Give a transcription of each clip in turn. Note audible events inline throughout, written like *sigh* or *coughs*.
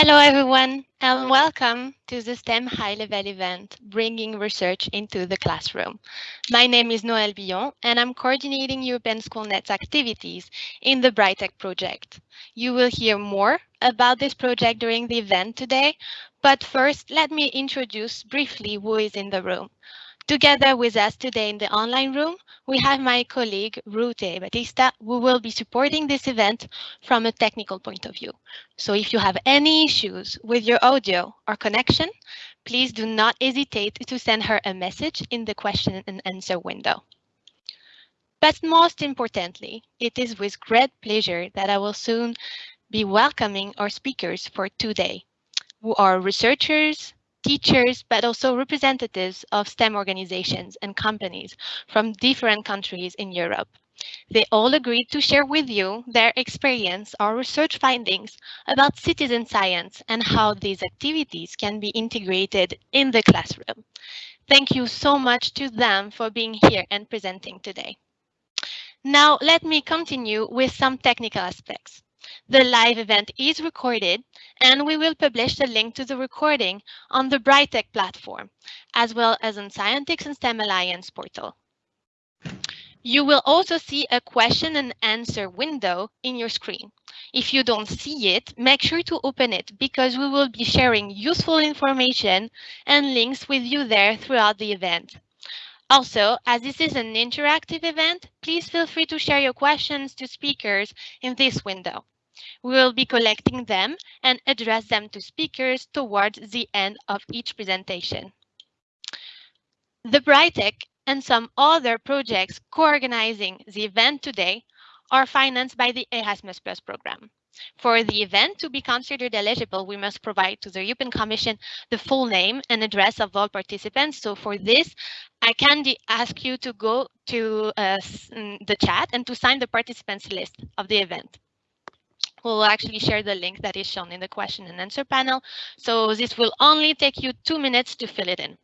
Hello, everyone, and welcome to the STEM high-level event, Bringing Research into the Classroom. My name is Noël Billon, and I'm coordinating European SchoolNet's activities in the Brightech project. You will hear more about this project during the event today, but first, let me introduce briefly who is in the room. Together with us today in the online room, we have my colleague Rute Batista, who will be supporting this event from a technical point of view. So if you have any issues with your audio or connection, please do not hesitate to send her a message in the question and answer window. But most importantly, it is with great pleasure that I will soon be welcoming our speakers for today, who are researchers, teachers, but also representatives of STEM organizations and companies from different countries in Europe. They all agreed to share with you their experience or research findings about citizen science and how these activities can be integrated in the classroom. Thank you so much to them for being here and presenting today. Now, let me continue with some technical aspects. The live event is recorded and we will publish the link to the recording on the Brightech platform, as well as on Scientix and STEM Alliance portal. You will also see a question and answer window in your screen. If you don't see it, make sure to open it because we will be sharing useful information and links with you there throughout the event. Also, as this is an interactive event, please feel free to share your questions to speakers in this window. We will be collecting them and address them to speakers towards the end of each presentation. The Brightech and some other projects co-organizing the event today are financed by the Erasmus Plus program. For the event to be considered eligible, we must provide to the European Commission the full name and address of all participants. So for this, I can ask you to go to uh, the chat and to sign the participants list of the event. We'll actually share the link that is shown in the question and answer panel. So this will only take you two minutes to fill it in.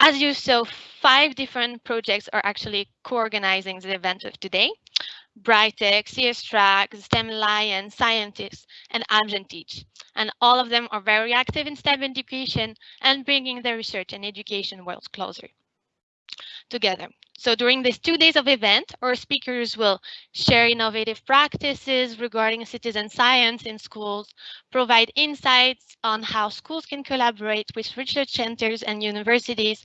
As you saw, five different projects are actually co-organizing the event of today. Brightech, CS-Track, STEM Alliance, Scientix, and Amgen Teach. And all of them are very active in STEM education and bringing the research and education worlds closer together. So during these two days of event, our speakers will share innovative practices regarding citizen science in schools, provide insights on how schools can collaborate with research centers and universities,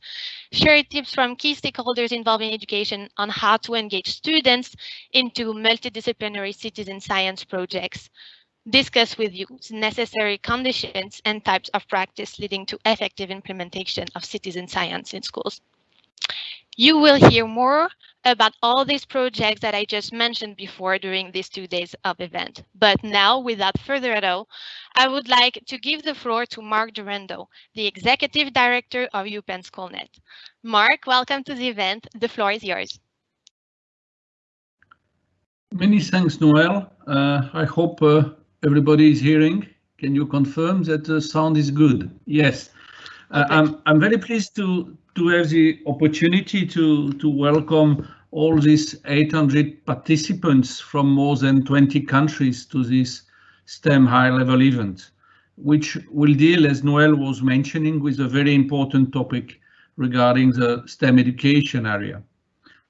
share tips from key stakeholders involved in education on how to engage students into multidisciplinary citizen science projects, discuss with you necessary conditions and types of practice leading to effective implementation of citizen science in schools. You will hear more about all these projects that I just mentioned before during these two days of event. But now, without further ado, I would like to give the floor to Marc Durando, the Executive Director of European SchoolNet. Marc, welcome to the event. The floor is yours. Many thanks, Noel. Uh, I hope uh, everybody is hearing. Can you confirm that the sound is good? Yes. Uh, I'm, I'm very pleased to, to have the opportunity to, to welcome all these 800 participants from more than 20 countries to this STEM high-level event, which will deal, as Noel was mentioning, with a very important topic regarding the STEM education area,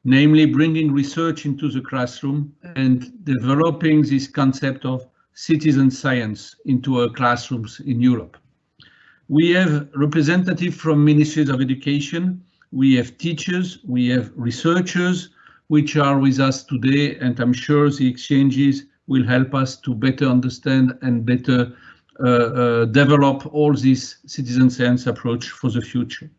namely bringing research into the classroom and developing this concept of citizen science into our classrooms in Europe. We have representatives from ministries of education, we have teachers, we have researchers, which are with us today, and I'm sure the exchanges will help us to better understand and better uh, uh, develop all this citizen science approach for the future.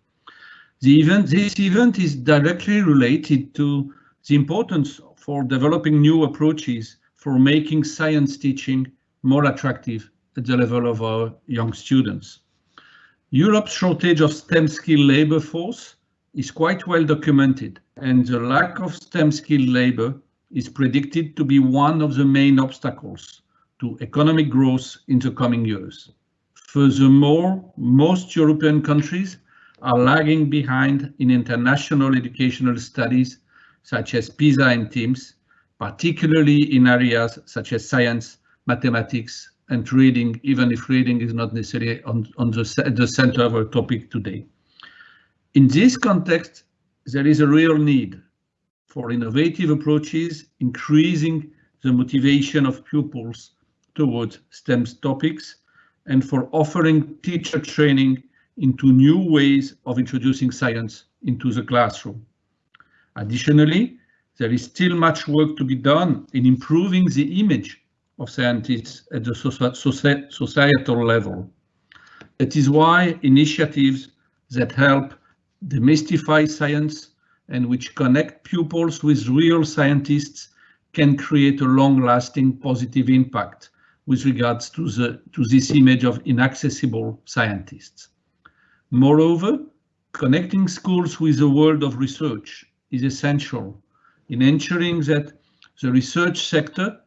The event, this event is directly related to the importance for developing new approaches for making science teaching more attractive at the level of our young students. Europe's shortage of STEM skilled labor force is quite well documented, and the lack of STEM skilled labor is predicted to be one of the main obstacles to economic growth in the coming years. Furthermore, most European countries are lagging behind in international educational studies such as PISA and TIMSS, particularly in areas such as science, mathematics and reading, even if reading is not necessarily on, on the, the center of our topic today. In this context, there is a real need for innovative approaches, increasing the motivation of pupils towards STEM topics, and for offering teacher training into new ways of introducing science into the classroom. Additionally, there is still much work to be done in improving the image of scientists at the societal level. It is why initiatives that help demystify science and which connect pupils with real scientists can create a long-lasting positive impact with regards to, the, to this image of inaccessible scientists. Moreover, connecting schools with the world of research is essential in ensuring that the research sector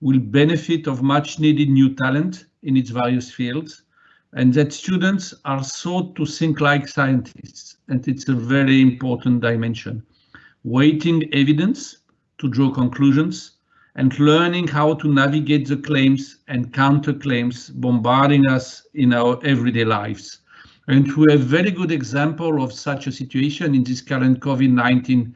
will benefit of much needed new talent in its various fields and that students are sought to think like scientists and it's a very important dimension. Weighting evidence to draw conclusions and learning how to navigate the claims and counterclaims bombarding us in our everyday lives. And we have a very good example of such a situation in this current COVID-19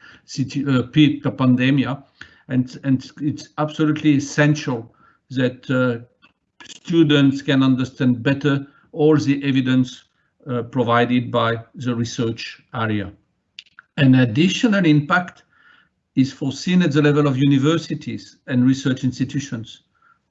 uh, pandemic. And, and it's absolutely essential that uh, students can understand better all the evidence uh, provided by the research area. An additional impact is foreseen at the level of universities and research institutions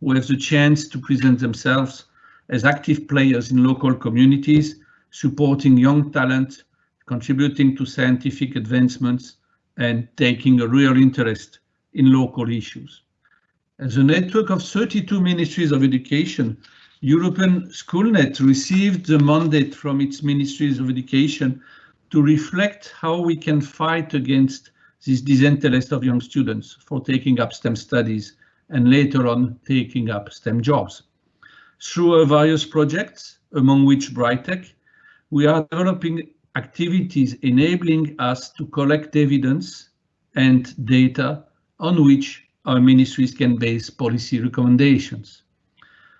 who have the chance to present themselves as active players in local communities supporting young talent, contributing to scientific advancements, and taking a real interest in local issues. As a network of 32 ministries of education, European Schoolnet received the mandate from its ministries of education to reflect how we can fight against this disinterest of young students for taking up STEM studies and later on taking up STEM jobs. Through various projects, among which Brightech, we are developing activities enabling us to collect evidence and data on which our ministries can base policy recommendations.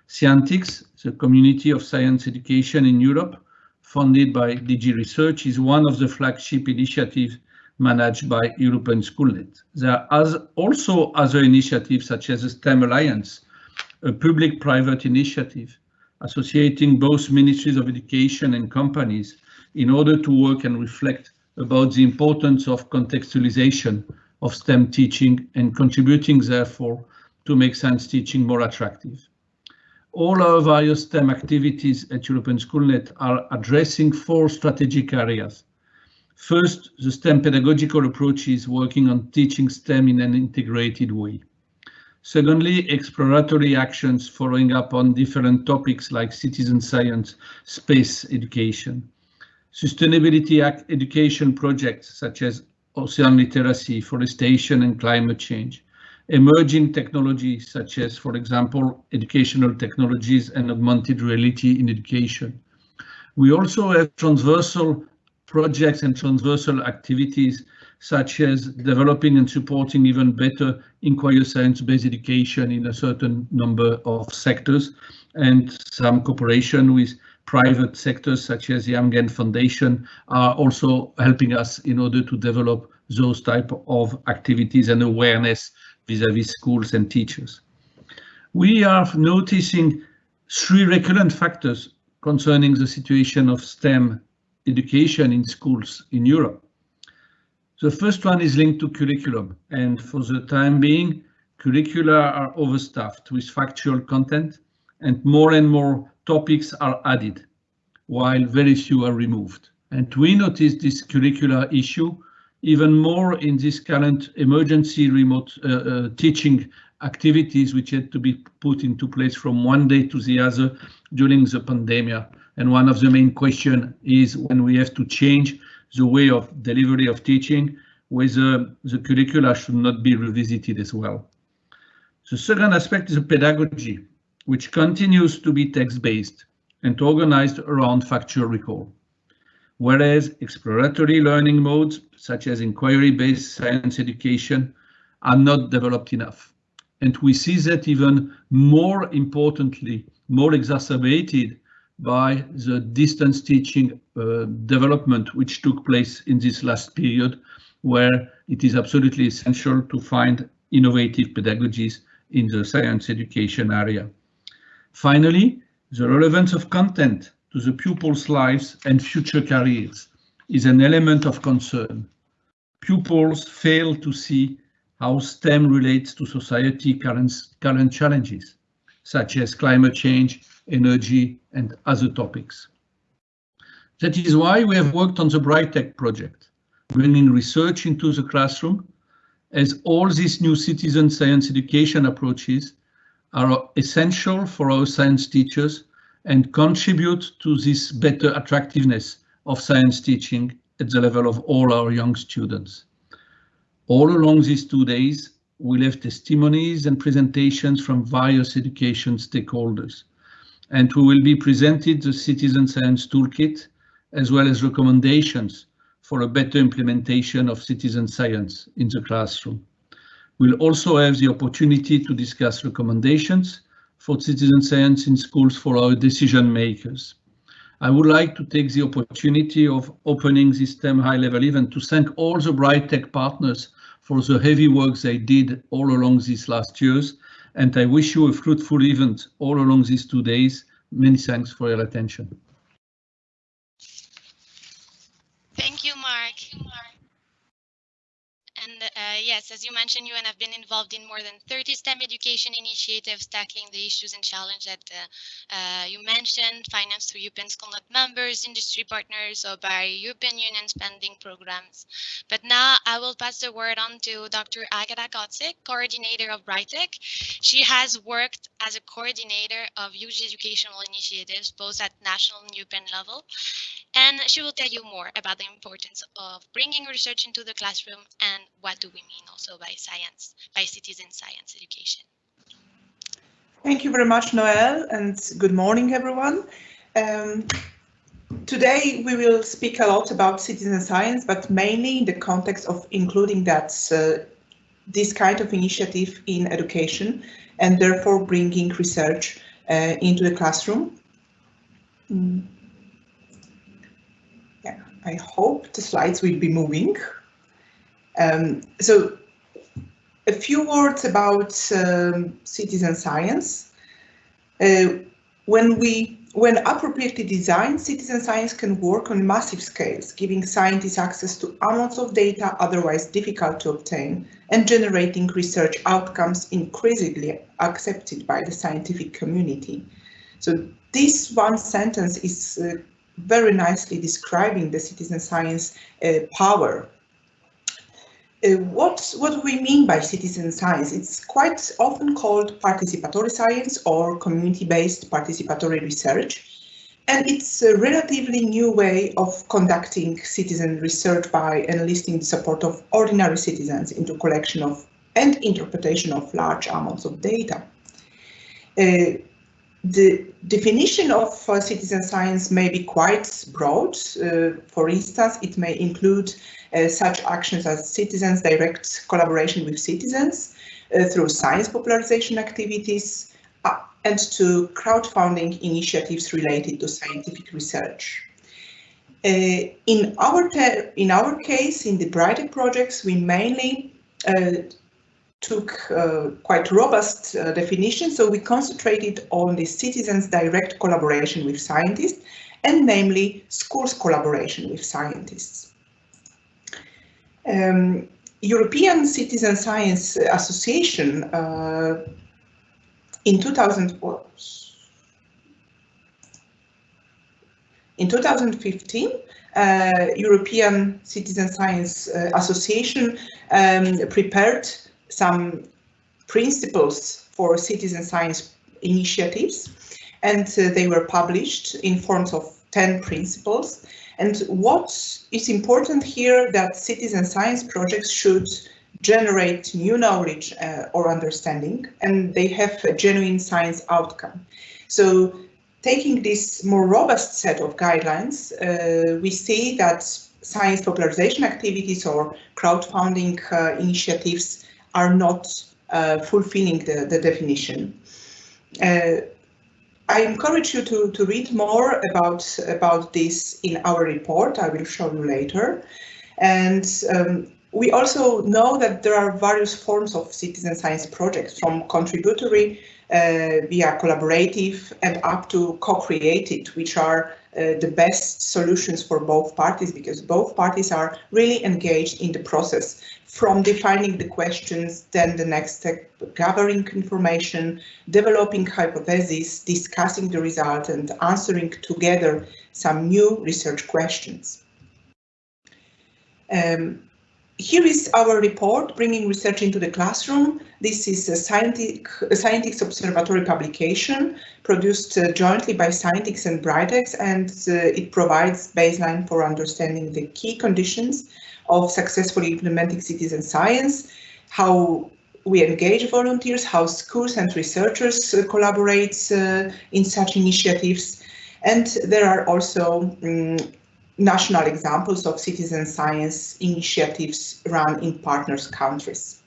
Scientix, the community of science education in Europe, funded by DG Research, is one of the flagship initiatives managed by European Schoolnet. There are also other initiatives such as the STEM Alliance, a public-private initiative associating both ministries of education and companies in order to work and reflect about the importance of contextualization of STEM teaching and contributing therefore to make science teaching more attractive. All our various STEM activities at European Schoolnet are addressing four strategic areas. First, the STEM pedagogical approach is working on teaching STEM in an integrated way. Secondly, exploratory actions following up on different topics like citizen science, space education. Sustainability education projects such as ocean literacy, forestation and climate change. Emerging technologies such as, for example, educational technologies and augmented reality in education. We also have transversal projects and transversal activities such as developing and supporting even better inquiry science-based education in a certain number of sectors and some cooperation with private sectors such as the Amgen Foundation are also helping us in order to develop those type of activities and awareness vis-à-vis -vis schools and teachers. We are noticing three recurrent factors concerning the situation of STEM education in schools in Europe. The first one is linked to curriculum, and for the time being, curricula are overstaffed with factual content, and more and more topics are added, while very few are removed. And we notice this curricular issue even more in this current emergency remote uh, uh, teaching activities which had to be put into place from one day to the other during the pandemic. And one of the main question is when we have to change the way of delivery of teaching, whether the curricula should not be revisited as well. The second aspect is the pedagogy, which continues to be text-based and organized around factual recall, whereas exploratory learning modes, such as inquiry-based science education, are not developed enough. And we see that even more importantly more exacerbated by the distance teaching uh, development which took place in this last period, where it is absolutely essential to find innovative pedagogies in the science education area. Finally, the relevance of content to the pupils' lives and future careers is an element of concern. Pupils fail to see how STEM relates to society current, current challenges, such as climate change, energy, and other topics. That is why we have worked on the BrightTech project, bringing research into the classroom, as all these new citizen science education approaches are essential for our science teachers and contribute to this better attractiveness of science teaching at the level of all our young students. All along these two days, we have testimonies and presentations from various education stakeholders, and we will be presented the Citizen Science Toolkit, as well as recommendations for a better implementation of citizen science in the classroom. We'll also have the opportunity to discuss recommendations for citizen science in schools for our decision makers. I would like to take the opportunity of opening this STEM high-level event to thank all the Bright Tech partners for the heavy work they did all along these last years, and I wish you a fruitful event all along these two days. Many thanks for your attention. Thank you, Marc. And uh, yes, as you mentioned, you and have been involved in more than 30 STEM education initiatives tackling the issues and challenges that uh, uh, you mentioned, financed through European Schoolnet members, industry partners, or by European Union spending programs. But now I will pass the word on to Dr. Agata Kotzik, coordinator of BrightTech. She has worked as a coordinator of youth educational initiatives, both at national and European level, and she will tell you more about the importance of bringing research into the classroom and what do we mean also by science, by citizen science education. Thank you very much, Noel, and good morning, everyone. Um, today we will speak a lot about citizen science, but mainly in the context of including that uh, this kind of initiative in education and therefore bringing research uh, into the classroom. Mm. Yeah, I hope the slides will be moving. Um, so a few words about um, citizen science. Uh, when we when appropriately designed, citizen science can work on massive scales, giving scientists access to amounts of data otherwise difficult to obtain and generating research outcomes increasingly accepted by the scientific community. So this one sentence is uh, very nicely describing the citizen science uh, power uh, what, what do we mean by citizen science? It's quite often called participatory science or community-based participatory research. And it's a relatively new way of conducting citizen research by enlisting the support of ordinary citizens into collection of and interpretation of large amounts of data. Uh, the definition of uh, citizen science may be quite broad. Uh, for instance, it may include uh, such actions as citizens' direct collaboration with citizens uh, through science popularization activities uh, and to crowdfunding initiatives related to scientific research. Uh, in our in our case, in the BrightTech projects, we mainly took uh, quite robust uh, definitions, so we concentrated on the citizens' direct collaboration with scientists, and namely schools' collaboration with scientists. Um, European Citizen Science Association uh, in 2000 in 2015 uh, European Citizen Science uh, Association um, prepared some principles for citizen science initiatives and uh, they were published in forms of 10 principles and what is important here that citizen science projects should generate new knowledge uh, or understanding and they have a genuine science outcome. So taking this more robust set of guidelines, uh, we see that science popularization activities or crowdfunding uh, initiatives are not uh, fulfilling the, the definition. Uh, I encourage you to, to read more about, about this in our report. I will show you later. And um, we also know that there are various forms of citizen science projects from contributory uh, via collaborative and up to co-created, which are the best solutions for both parties because both parties are really engaged in the process from defining the questions, then the next step, gathering information, developing hypotheses, discussing the result and answering together some new research questions. Um, here is our report, Bringing Research into the Classroom. This is a scientific, observatory publication produced uh, jointly by Scientix and Brightex, and uh, it provides baseline for understanding the key conditions of successfully implementing citizen science, how we engage volunteers, how schools and researchers uh, collaborate uh, in such initiatives. And there are also um, national examples of citizen science initiatives run in partners countries.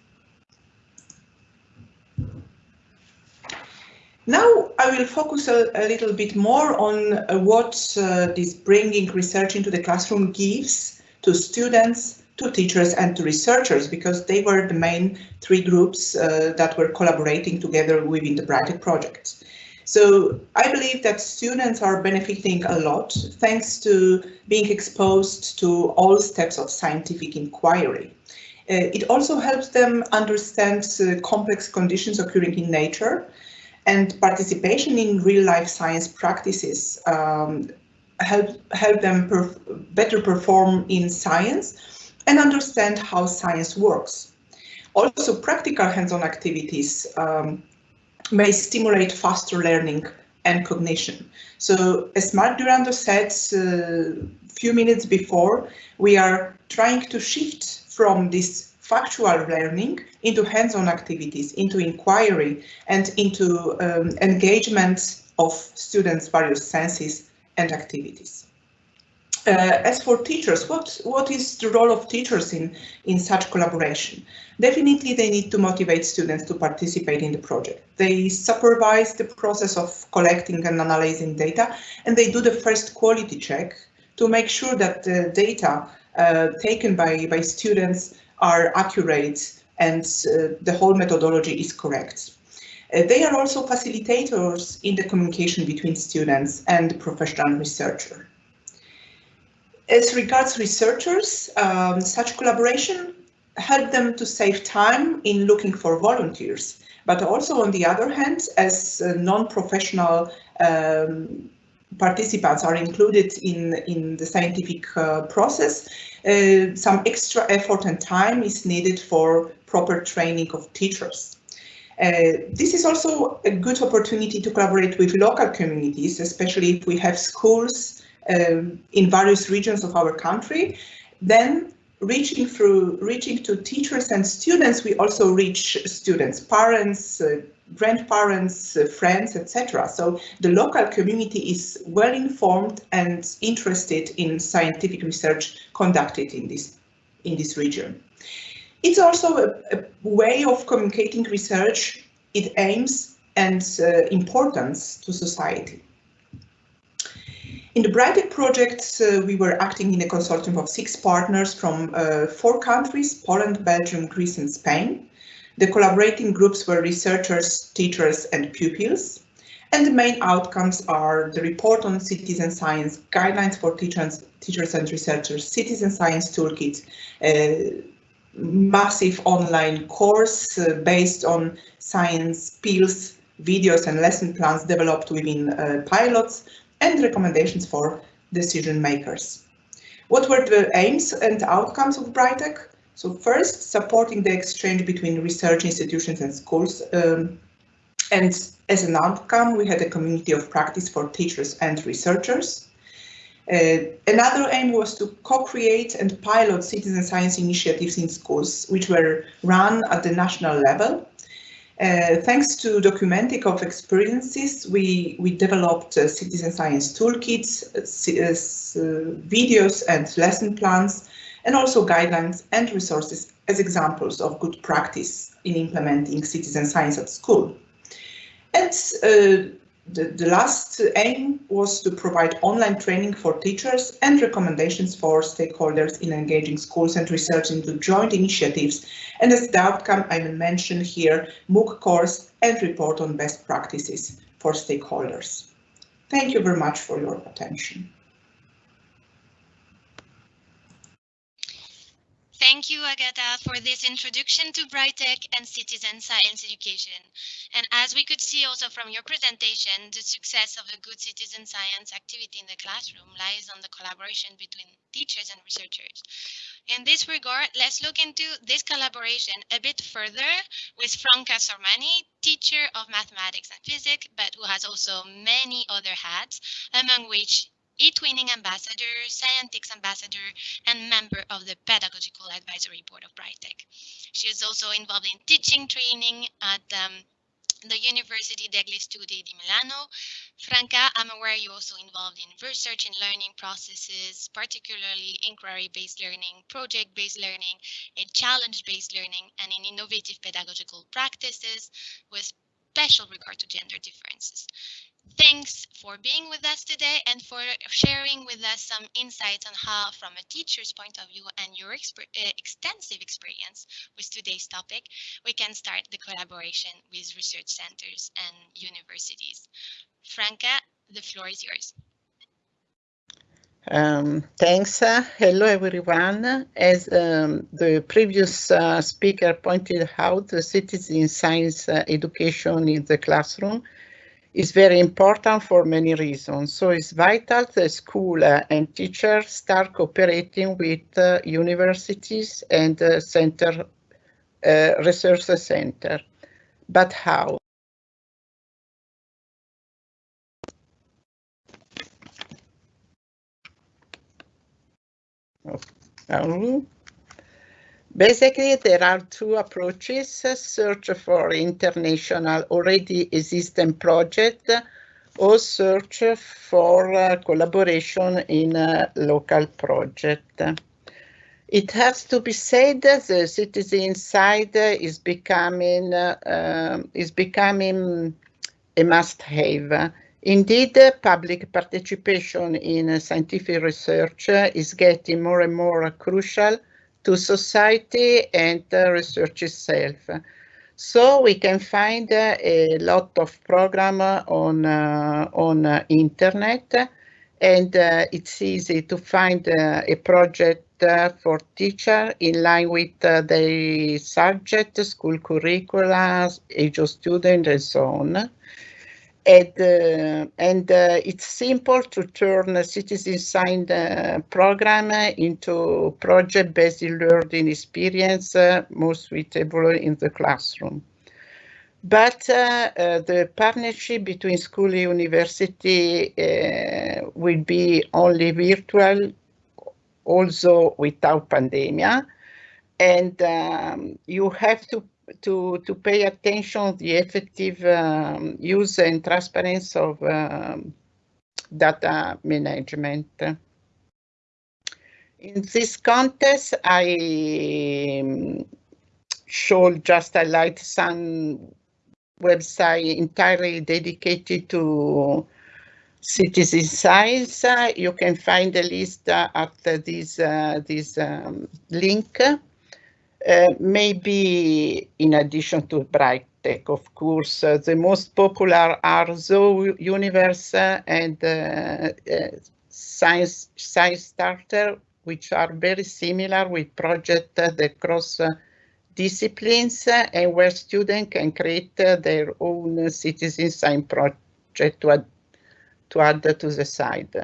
Now I will focus a, a little bit more on uh, what uh, this bringing research into the classroom gives to students, to teachers and to researchers because they were the main three groups uh, that were collaborating together within the Brightex project. So I believe that students are benefiting a lot thanks to being exposed to all steps of scientific inquiry. Uh, it also helps them understand uh, complex conditions occurring in nature and participation in real life science practices um, help, help them perf better perform in science and understand how science works. Also practical hands-on activities um, may stimulate faster learning and cognition. So as Marc Durando said a uh, few minutes before, we are trying to shift from this factual learning into hands-on activities, into inquiry and into um, engagement of students' various senses and activities. Uh, as for teachers, what, what is the role of teachers in, in such collaboration? Definitely they need to motivate students to participate in the project. They supervise the process of collecting and analyzing data, and they do the first quality check to make sure that the data uh, taken by, by students are accurate and uh, the whole methodology is correct. Uh, they are also facilitators in the communication between students and professional researcher. As regards researchers, um, such collaboration help them to save time in looking for volunteers, but also on the other hand, as uh, non-professional um, participants are included in, in the scientific uh, process, uh, some extra effort and time is needed for proper training of teachers. Uh, this is also a good opportunity to collaborate with local communities, especially if we have schools um, in various regions of our country. Then reaching through reaching to teachers and students, we also reach students, parents, uh, grandparents, uh, friends, etc. So the local community is well informed and interested in scientific research conducted in this in this region. It's also a, a way of communicating research, its aims and uh, importance to society. In the Brightex project, uh, we were acting in a consortium of six partners from uh, four countries, Poland, Belgium, Greece and Spain. The collaborating groups were researchers, teachers and pupils. And the main outcomes are the report on citizen science, guidelines for teachers, teachers and researchers, citizen science toolkit, a massive online course uh, based on science pills, videos and lesson plans developed within uh, pilots, and recommendations for decision makers. What were the aims and outcomes of Brightex? So first, supporting the exchange between research institutions and schools. Um, and as an outcome, we had a community of practice for teachers and researchers. Uh, another aim was to co-create and pilot citizen science initiatives in schools, which were run at the national level uh, thanks to documenting of experiences, we, we developed uh, citizen science toolkits, uh, uh, videos and lesson plans, and also guidelines and resources as examples of good practice in implementing citizen science at school. And uh, the, the last aim was to provide online training for teachers and recommendations for stakeholders in engaging schools and research into joint initiatives. And as the outcome, I will mention here MOOC course and report on best practices for stakeholders. Thank you very much for your attention. Thank you, Agata, for this introduction to Brightech and citizen science education. And as we could see also from your presentation, the success of a good citizen science activity in the classroom lies on the collaboration between teachers and researchers. In this regard, let's look into this collaboration a bit further with Franca Sormani, teacher of mathematics and physics, but who has also many other hats, among which eTwinning ambassador, Scientix ambassador, and member of the Pedagogical Advisory Board of Brightech. She is also involved in teaching training at um, the University degli Studi di Milano. Franca, I'm aware you're also involved in research and learning processes, particularly inquiry-based learning, project-based learning, and challenge-based learning, and in innovative pedagogical practices with special regard to gender differences. Thanks for being with us today and for sharing with us some insights on how, from a teacher's point of view and your exper uh, extensive experience with today's topic, we can start the collaboration with research centers and universities. Franca, the floor is yours. Um, thanks. Uh, hello, everyone. As um, the previous uh, speaker pointed out, the citizen science uh, education in the classroom is very important for many reasons. So it's vital the school and teachers start cooperating with uh, universities and uh, center uh, research center. But how? Oh. Basically, there are two approaches, search for international already existing project or search for uh, collaboration in a local project. It has to be said that the citizen science is becoming uh, is becoming a must-have. Indeed, public participation in scientific research is getting more and more crucial to society and research itself. So we can find uh, a lot of program on uh, on uh, internet, and uh, it's easy to find uh, a project uh, for teacher in line with the subject, school curricula, age of student, and so on. And, uh, and uh, it's simple to turn a citizen science uh, program into project-based learning experience more suitable in the classroom. But uh, uh, the partnership between school and university uh, will be only virtual, also without pandemic. And um, you have to to, to pay attention the effective um, use and transparency of um, data management. In this context, I um, should just highlight some website entirely dedicated to citizen science. You can find the list uh, at this, uh, this um, link. Uh, maybe in addition to Brightech, of course, uh, the most popular are Zooniverse and uh, uh, Science, Science Starter, which are very similar with projects that cross disciplines and where students can create their own citizen science project to add, to add to the site.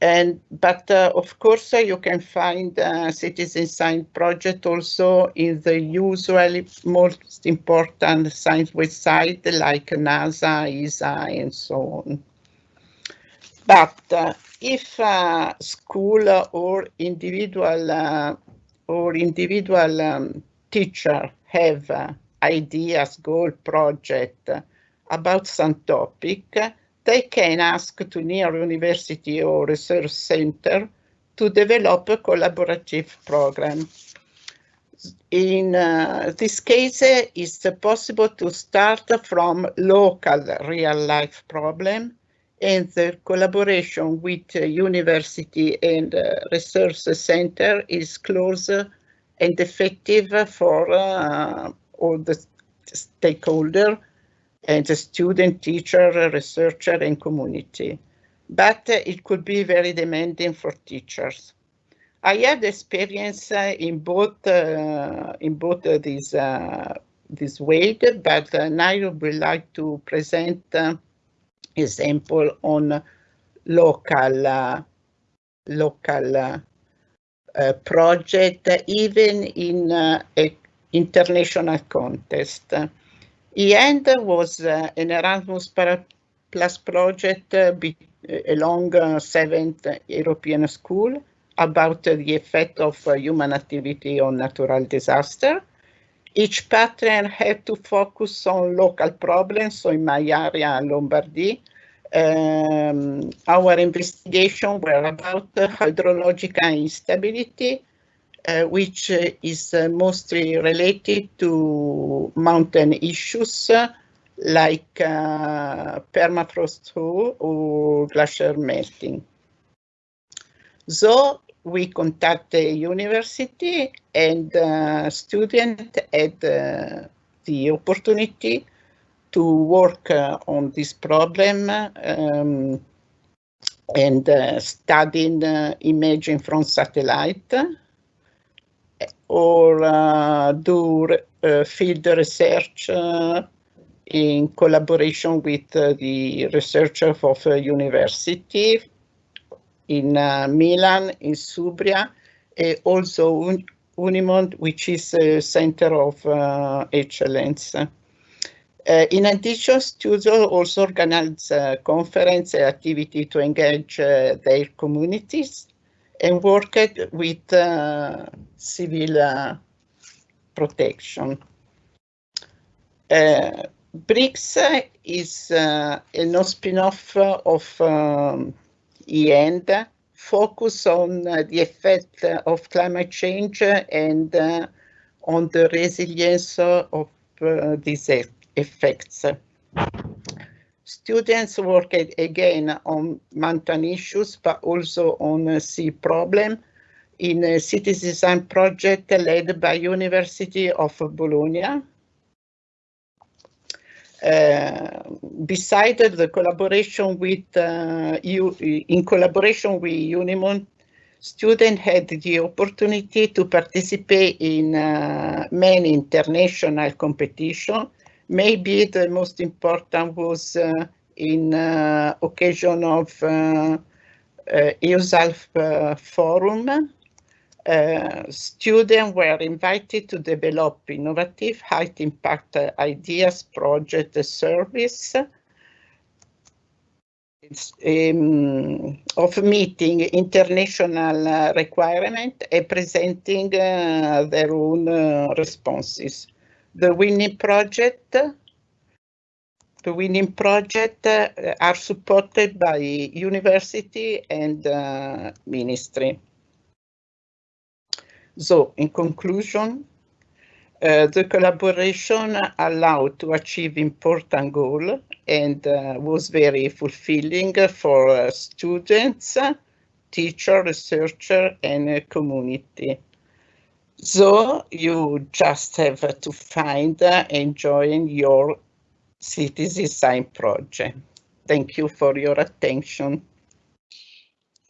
And but uh, of course uh, you can find uh, citizen science project also in the usually most important science website like NASA, ESA, and so on. But uh, if uh, school or individual uh, or individual um, teacher have ideas, goal, project about some topic, they can ask to near university or research center to develop a collaborative program. in uh, this case, uh, it's possible to start from local real-life problem and the collaboration with uh, university and uh, research center is close and effective for uh, all the stakeholder and the student, teacher, researcher and community. But uh, it could be very demanding for teachers. I had experience uh, in both uh, in both these uh, this way, but uh, now I would like to present uh, example on local local project, even in a international contest. EAND was uh, an Erasmus Plus project uh, be, along uh, seventh European school about the effect of uh, human activity on natural disaster. Each pattern had to focus on local problems. So in my area, Lombardy, um, our investigation were about uh, hydrological instability, uh, which uh, is uh, mostly related to mountain issues uh, like permafrost thaw or glacier melting. So we contact the university and uh, student had uh, the opportunity to work uh, on this problem um, and studying imaging from satellite or uh, do uh, field research uh, in collaboration with uh, the researchers of a university in uh, Milan, Insubria, and also Un Unimont, which is a center of uh, excellence. Uh, in addition, students also organize uh, conference activity to engage uh, their communities and worked with uh, civil uh, protection. Uh, BRICS is uh, a no spin-off of um, EAND, focus on uh, the effect of climate change and uh, on the resilience of uh, these effects. Students work again on mountain issues, but also on sea problem in a city design project led by University of Bologna. Uh, beside the collaboration with uh, you, in collaboration with Unimont, students had the opportunity to participate in uh, many international competitions. Maybe the most important was uh, in uh, occasion of uh, uh, EUSALP forum students were invited to develop innovative high impact uh, ideas, project, service um, of meeting international uh, requirement and presenting uh, their own uh, responses. The winning project the winning project uh, are supported by university and ministry. So, in conclusion, uh, the collaboration allowed to achieve important goal and uh, was very fulfilling for uh, students, teacher, researcher, and community. So you just have to find enjoying your city design project. Thank you for your attention.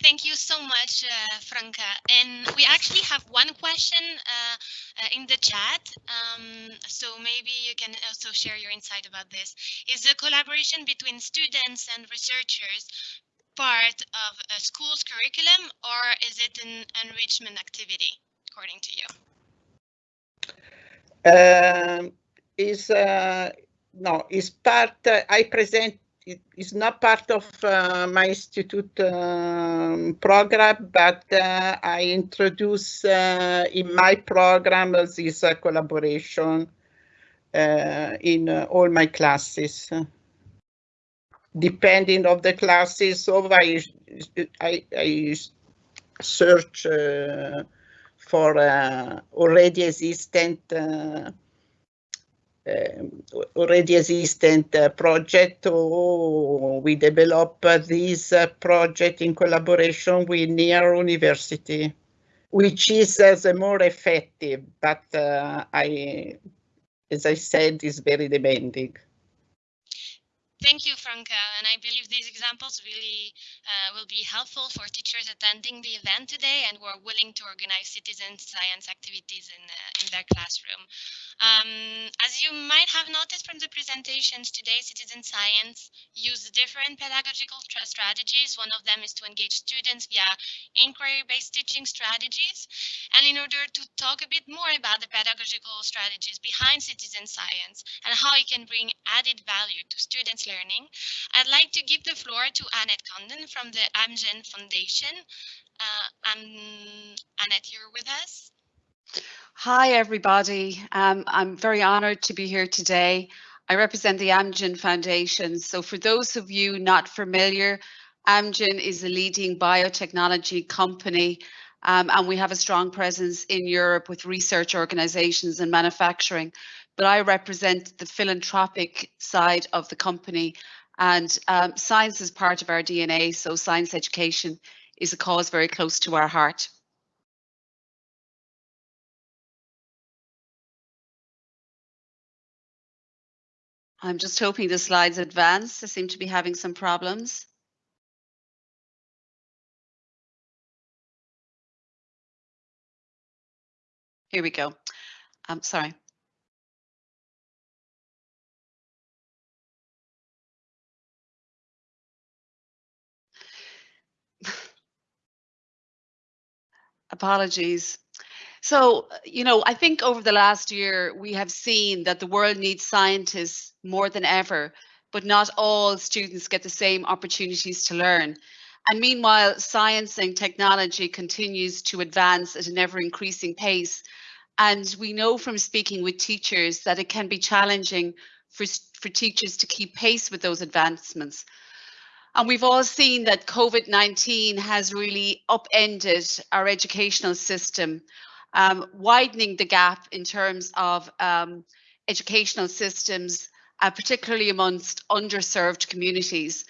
Thank you so much, uh, Franca. And we actually have one question uh, uh, in the chat. Um, so maybe you can also share your insight about this. Is the collaboration between students and researchers part of a school's curriculum or is it an enrichment activity, according to you? Um, is uh, no, is part, uh, I present it is not part of uh, my institute um, program, but uh, I introduce uh, in my program this uh, collaboration uh, in uh, all my classes. Depending of the classes, so I, I, I search for uh, already existent uh, um, already existent uh, project or we develop uh, this uh, project in collaboration with near university which is uh, the more effective but I as I said is very demanding. Thank you, Franca. And I believe these examples really uh, will be helpful for teachers attending the event today and who are willing to organize citizen science activities in, uh, in their classroom. Um, as you might have noticed from the presentations today, citizen science uses different pedagogical strategies. One of them is to engage students via inquiry-based teaching strategies. And in order to talk a bit more about the pedagogical strategies behind citizen science and how it can bring added value to students' learning, I'd like to give the floor to Annette Condon from the Amgen Foundation. Uh, um, Annette, you're with us? Hi, everybody. Um, I'm very honored to be here today. I represent the Amgen Foundation. So for those of you not familiar, Amgen is a leading biotechnology company um, and we have a strong presence in Europe with research organizations and manufacturing. But I represent the philanthropic side of the company and um, science is part of our DNA. So science education is a cause very close to our heart. I'm just hoping the slides advance. I seem to be having some problems. Here we go. I'm um, sorry. *laughs* Apologies. So, you know, I think over the last year, we have seen that the world needs scientists more than ever, but not all students get the same opportunities to learn. And meanwhile, science and technology continues to advance at an ever increasing pace. And we know from speaking with teachers that it can be challenging for, for teachers to keep pace with those advancements. And we've all seen that COVID-19 has really upended our educational system um, widening the gap in terms of um, educational systems, uh, particularly amongst underserved communities.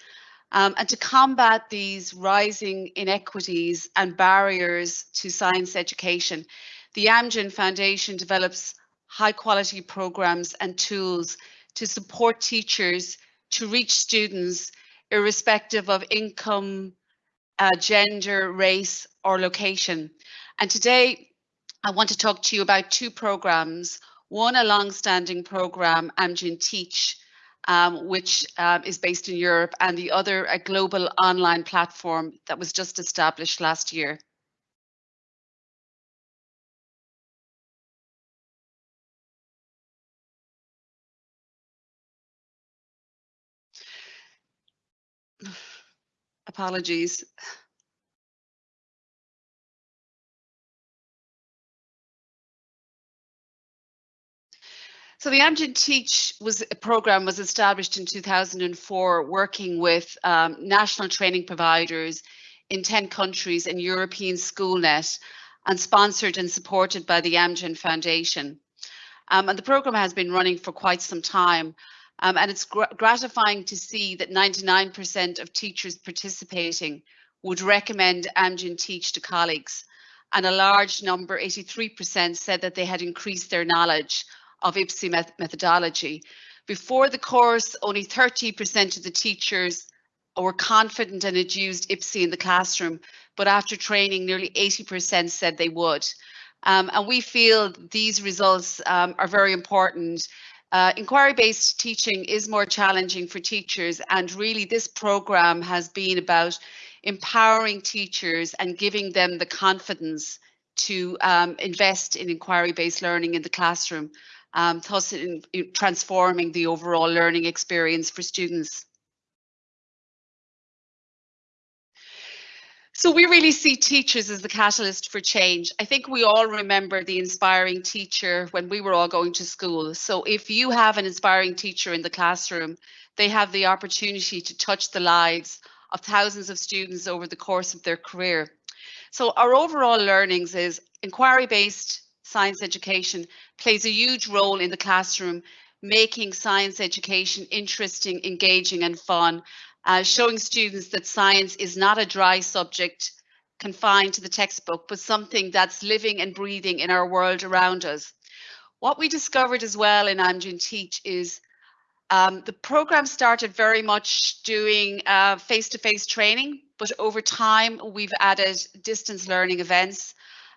Um, and to combat these rising inequities and barriers to science education, the Amgen Foundation develops high quality programs and tools to support teachers to reach students irrespective of income, uh, gender, race or location. And today I want to talk to you about two programs. One, a long-standing program, Amgen Teach, um, which um, is based in Europe, and the other, a global online platform that was just established last year. *sighs* Apologies. So the Amgen Teach was a program was established in 2004, working with um, national training providers in 10 countries and European SchoolNet, and sponsored and supported by the Amgen Foundation. Um, and the program has been running for quite some time. Um, and it's gr gratifying to see that 99% of teachers participating would recommend Amgen Teach to colleagues. And a large number, 83%, said that they had increased their knowledge of IBSE methodology. Before the course, only 30% of the teachers were confident and had used IBSE in the classroom, but after training, nearly 80% said they would. Um, and we feel these results um, are very important. Uh, Inquiry-based teaching is more challenging for teachers, and really this program has been about empowering teachers and giving them the confidence to um, invest in inquiry-based learning in the classroom um, thus in, in transforming the overall learning experience for students. So we really see teachers as the catalyst for change. I think we all remember the inspiring teacher when we were all going to school. So if you have an inspiring teacher in the classroom, they have the opportunity to touch the lives of thousands of students over the course of their career. So our overall learnings is inquiry-based science education plays a huge role in the classroom, making science education interesting, engaging and fun, uh, showing students that science is not a dry subject confined to the textbook, but something that's living and breathing in our world around us. What we discovered as well in Amgen Teach is um, the program started very much doing uh, face-to-face -face training, but over time we've added distance learning events.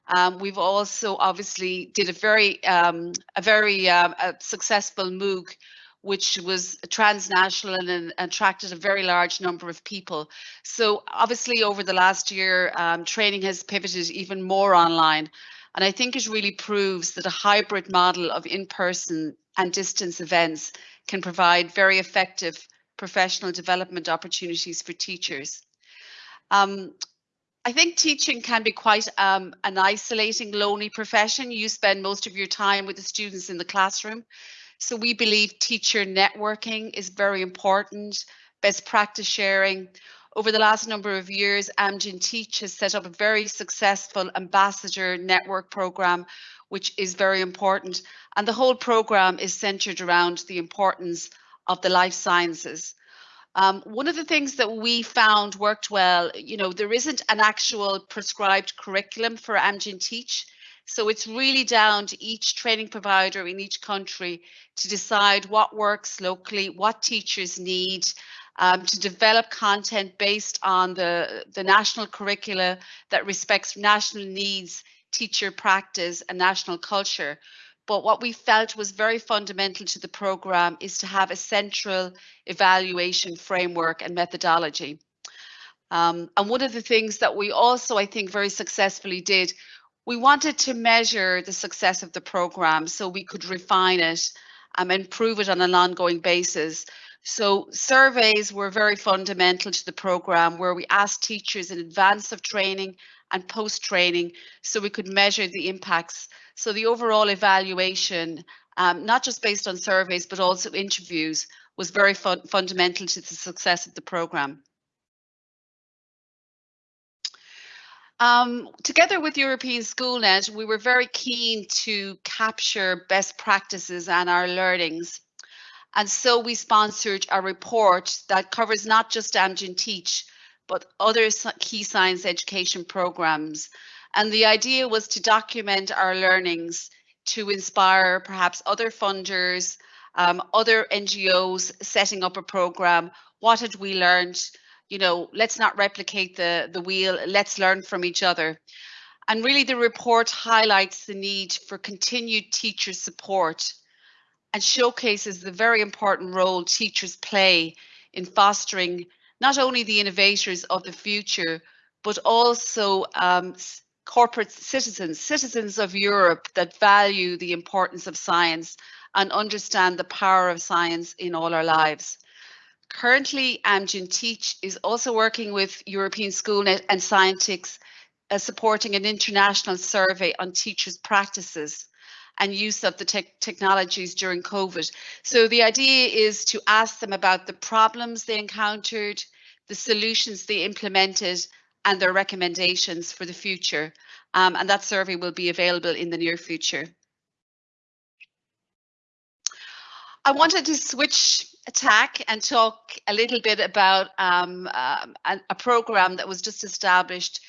Um, we've also obviously did a very um, a very um, a successful MOOC, which was transnational and, and, attracted a very large number of people. So obviously over the last year, um, training has pivoted even more online. And I think it really proves that a hybrid model of in-person and distance events can provide very effective professional development opportunities for teachers. Um, I think teaching can be quite um, an isolating, lonely profession. You spend most of your time with the students in the classroom. So we believe teacher networking is very important, best practice sharing. Over the last number of years, Amgen Teach has set up a very successful ambassador network program, which is very important. And the whole program is centered around the importance of the life sciences. Um, one of the things that we found worked well, you know, there isn't an actual prescribed curriculum for Amgen Teach. So it's really down to each training provider in each country to decide what works locally, what teachers need, um, to develop content based on the, the national curricula that respects national needs, teacher practice and national culture. But what we felt was very fundamental to the program is to have a central evaluation framework and methodology. Um, and one of the things that we also, I think, very successfully did, we wanted to measure the success of the program so we could refine it um, and improve it on an ongoing basis. So surveys were very fundamental to the program where we asked teachers in advance of training and post training so we could measure the impacts so the overall evaluation, um, not just based on surveys, but also interviews, was very fun fundamental to the success of the programme. Um, together with European Schoolnet, we were very keen to capture best practices and our learnings. And so we sponsored a report that covers not just Amgen Teach, but other key science education programs and the idea was to document our learnings to inspire perhaps other funders, um, other NGOs setting up a program. What had we learned? You know, let's not replicate the, the wheel, let's learn from each other. And really the report highlights the need for continued teacher support and showcases the very important role teachers play in fostering not only the innovators of the future, but also um, corporate citizens, citizens of Europe that value the importance of science and understand the power of science in all our lives. Currently, Amgen Teach is also working with European Schoolnet and Scientix, uh, supporting an international survey on teachers' practices and use of the te technologies during COVID. So the idea is to ask them about the problems they encountered, the solutions they implemented, and their recommendations for the future. Um, and that survey will be available in the near future. I wanted to switch attack and talk a little bit about um, um, a, a, program that was just established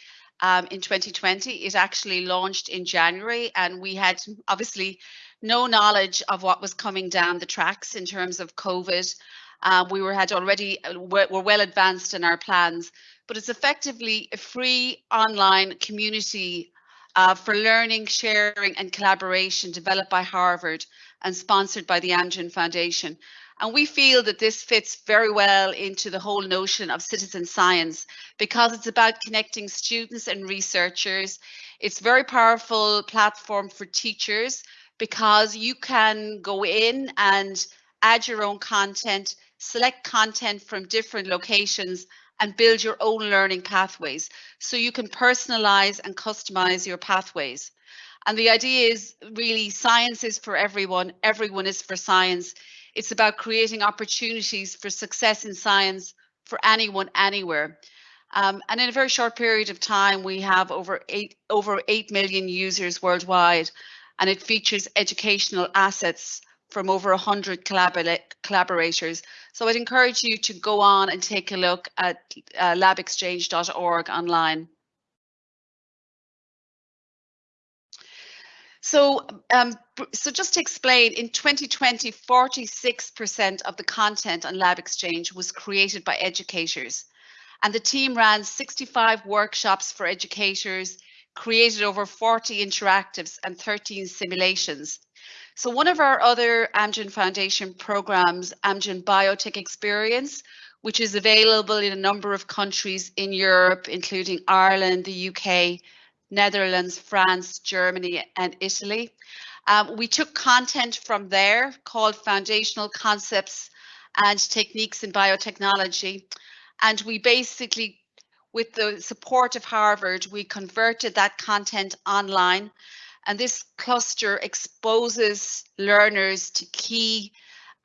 um, in 2020. It actually launched in January and we had obviously no knowledge of what was coming down the tracks in terms of COVID. Uh, we were had already uh, were, were well advanced in our plans, but it's effectively a free online community uh, for learning, sharing and collaboration developed by Harvard and sponsored by the Amgen Foundation. And we feel that this fits very well into the whole notion of citizen science because it's about connecting students and researchers. It's a very powerful platform for teachers because you can go in and add your own content, select content from different locations and build your own learning pathways. So you can personalize and customize your pathways. And the idea is really science is for everyone, everyone is for science. It's about creating opportunities for success in science for anyone, anywhere. Um, and in a very short period of time, we have over eight, over 8 million users worldwide, and it features educational assets from over 100 collaborators. So I'd encourage you to go on and take a look at uh, labxchange.org online. So, um, so just to explain, in 2020, 46% of the content on LabXchange was created by educators. And the team ran 65 workshops for educators, created over 40 interactives and 13 simulations. So one of our other Amgen Foundation programs, Amgen Biotech Experience, which is available in a number of countries in Europe, including Ireland, the UK, Netherlands, France, Germany, and Italy. Um, we took content from there called Foundational Concepts and Techniques in Biotechnology. And we basically, with the support of Harvard, we converted that content online. And this cluster exposes learners to key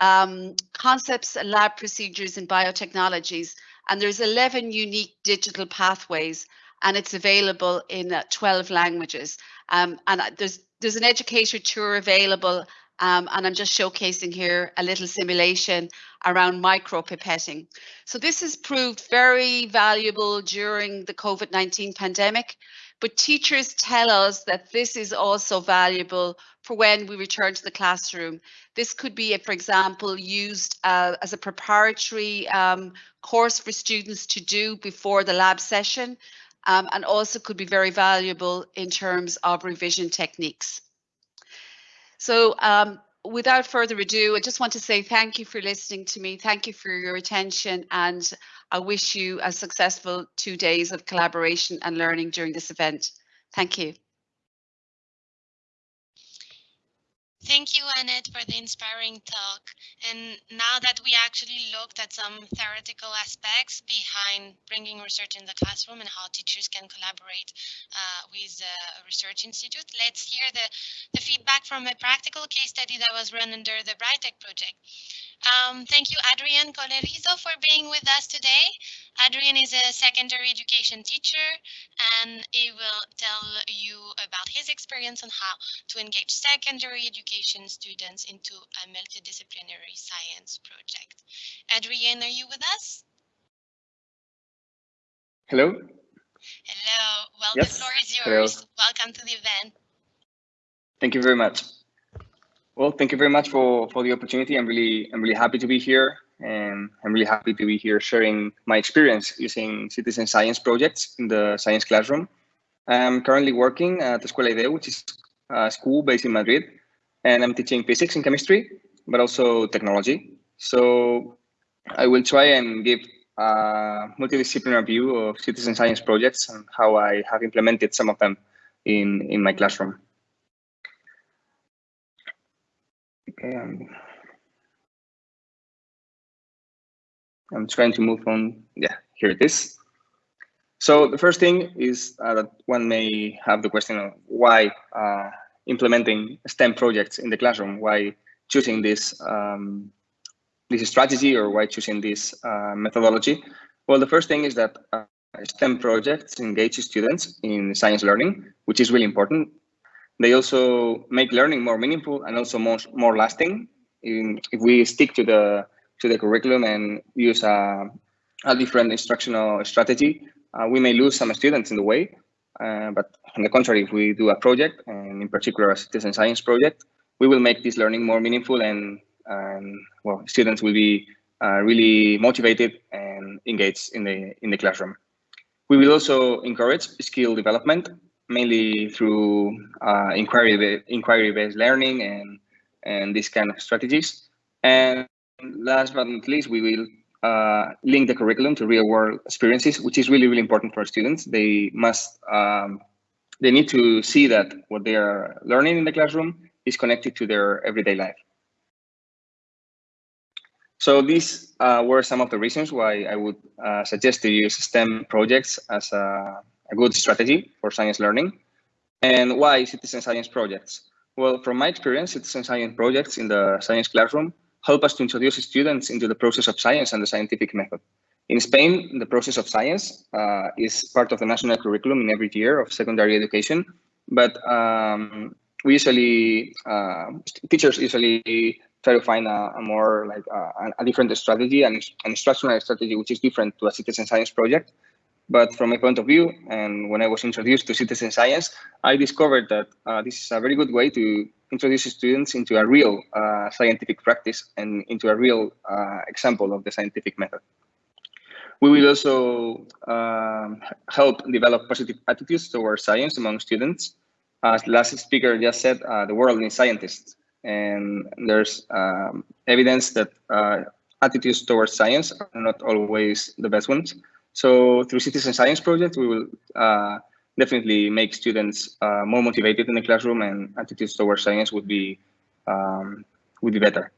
um, concepts and lab procedures in biotechnologies. And there's 11 unique digital pathways and it's available in uh, 12 languages. Um, and there's there's an educator tour available um, and I'm just showcasing here a little simulation around micropipetting. So this has proved very valuable during the COVID-19 pandemic, but teachers tell us that this is also valuable for when we return to the classroom. This could be, for example, used uh, as a preparatory um, course for students to do before the lab session um, and also could be very valuable in terms of revision techniques. So um, without further ado, I just want to say thank you for listening to me. Thank you for your attention and I wish you a successful two days of collaboration and learning during this event. Thank you. Thank you, Annette, for the inspiring talk. And now that we actually looked at some theoretical aspects behind bringing research in the classroom and how teachers can collaborate uh, with a research institute, let's hear the, the feedback from a practical case study that was run under the BRITEC project. Um, thank you, Adrian Colerizo, for being with us today. Adrian is a secondary education teacher, and he will tell you about his experience on how to engage secondary education students into a multidisciplinary science project. Adrian, are you with us? Hello. Hello. Well, yes. the floor is yours. Hello. Welcome to the event. Thank you very much. Well, thank you very much for, for the opportunity. I'm really I'm really happy to be here, and I'm really happy to be here sharing my experience using citizen science projects in the science classroom. I'm currently working at Escuela IDEO, which is a school based in Madrid, and I'm teaching physics and chemistry, but also technology. So I will try and give a multidisciplinary view of citizen science projects and how I have implemented some of them in, in my classroom. Okay, I'm, I'm trying to move on. Yeah, here it is. So the first thing is uh, that one may have the question of why uh, implementing STEM projects in the classroom, why choosing this um, this strategy or why choosing this uh, methodology? Well, the first thing is that uh, STEM projects engage students in science learning, which is really important. They also make learning more meaningful and also more, more lasting. In, if we stick to the to the curriculum and use a, a different instructional strategy, uh, we may lose some students in the way. Uh, but on the contrary, if we do a project, and in particular a citizen science project, we will make this learning more meaningful and, and well, students will be uh, really motivated and engaged in the in the classroom. We will also encourage skill development mainly through uh, inquiry inquiry based learning and and these kind of strategies. And last but not least, we will uh, link the curriculum to real world experiences, which is really really important for students. They must um, they need to see that what they are learning in the classroom is connected to their everyday life. So these uh, were some of the reasons why I would uh, suggest to use STEM projects as a a good strategy for science learning. And why citizen science projects? Well, from my experience, citizen science projects in the science classroom help us to introduce students into the process of science and the scientific method. In Spain, the process of science uh, is part of the national curriculum in every year of secondary education, but um, we usually, uh, teachers usually try to find a, a more like uh, a different strategy and an instructional strategy which is different to a citizen science project. But from my point of view, and when I was introduced to citizen science, I discovered that uh, this is a very good way to introduce students into a real uh, scientific practice and into a real uh, example of the scientific method. We will also um, help develop positive attitudes towards science among students. As the last speaker just said, uh, the world needs scientists. And there's um, evidence that uh, attitudes towards science are not always the best ones. So through Citizen Science Project, we will uh, definitely make students uh, more motivated in the classroom and attitudes towards science would be um, would be better.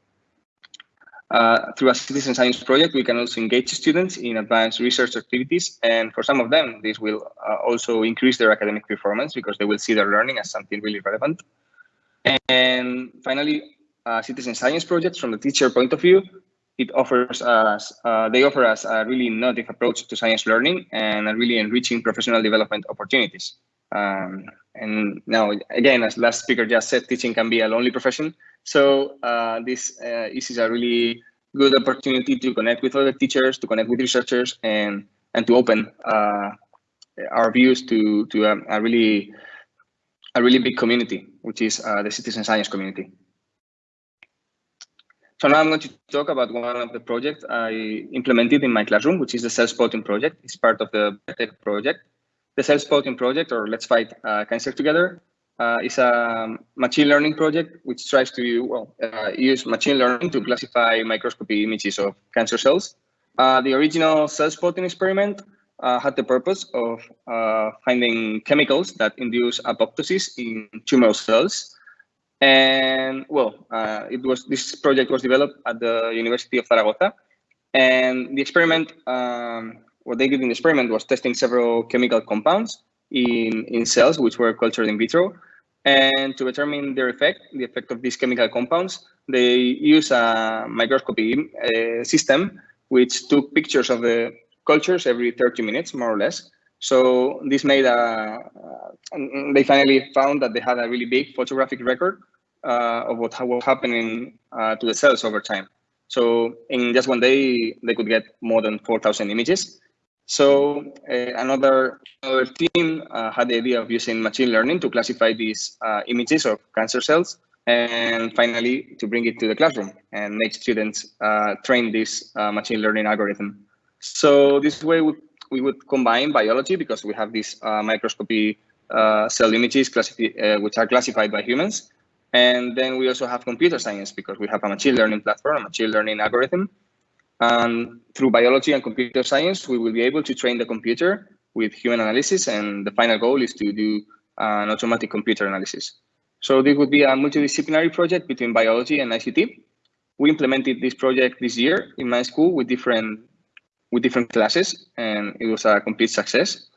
Uh, through a citizen science project, we can also engage students in advanced research activities. And for some of them, this will uh, also increase their academic performance because they will see their learning as something really relevant. And finally, uh, citizen science projects from the teacher point of view, it offers us, uh, they offer us a really innovative approach to science learning and a really enriching professional development opportunities. Um, and now, again, as last speaker just said, teaching can be a lonely profession. So uh, this, uh, this is a really good opportunity to connect with other teachers, to connect with researchers, and and to open uh, our views to to a, a, really a really big community, which is uh, the citizen science community. So now I'm going to talk about one of the projects I implemented in my classroom, which is the Cell Spotting project. It's part of the tech project. The Cell Spotting project, or Let's Fight uh, Cancer Together, uh, is a machine learning project which tries to well uh, use machine learning to classify microscopy images of cancer cells. Uh, the original cell spotting experiment uh, had the purpose of uh, finding chemicals that induce apoptosis in tumor cells and well, uh, it was this project was developed at the University of Zaragoza, and the experiment, um, what they did in the experiment was testing several chemical compounds in in cells which were cultured in vitro, and to determine their effect, the effect of these chemical compounds, they use a microscopy uh, system which took pictures of the cultures every 30 minutes, more or less, so this made a, uh, they finally found that they had a really big photographic record of what was happening uh, to the cells over time. So in just one day, they could get more than 4,000 images. So uh, another, another team uh, had the idea of using machine learning to classify these uh, images of cancer cells and finally to bring it to the classroom and make students train this machine learning algorithm. So this way we we would combine biology because we have these uh, microscopy uh, cell images uh, which are classified by humans. And then we also have computer science because we have a machine learning platform, a machine learning algorithm. And through biology and computer science, we will be able to train the computer with human analysis. And the final goal is to do an automatic computer analysis. So this would be a multidisciplinary project between biology and ICT. We implemented this project this year in my school with different with different classes, and it was a complete success.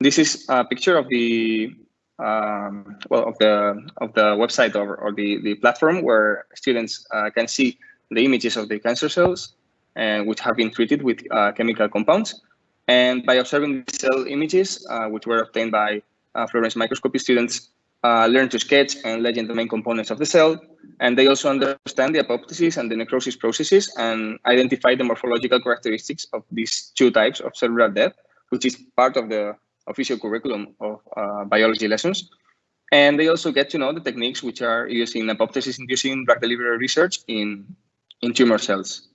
This is a picture of the um, well of the of the website or, or the the platform where students uh, can see the images of the cancer cells and which have been treated with uh, chemical compounds. And by observing the cell images, uh, which were obtained by uh, fluorescence microscopy students, uh, learn to sketch and legend the main components of the cell. And they also understand the apoptosis and the necrosis processes and identify the morphological characteristics of these two types of cellular death, which is part of the official curriculum of uh, biology lessons. And they also get to know the techniques which are used in apoptosis-inducing drug delivery research in, in tumor cells.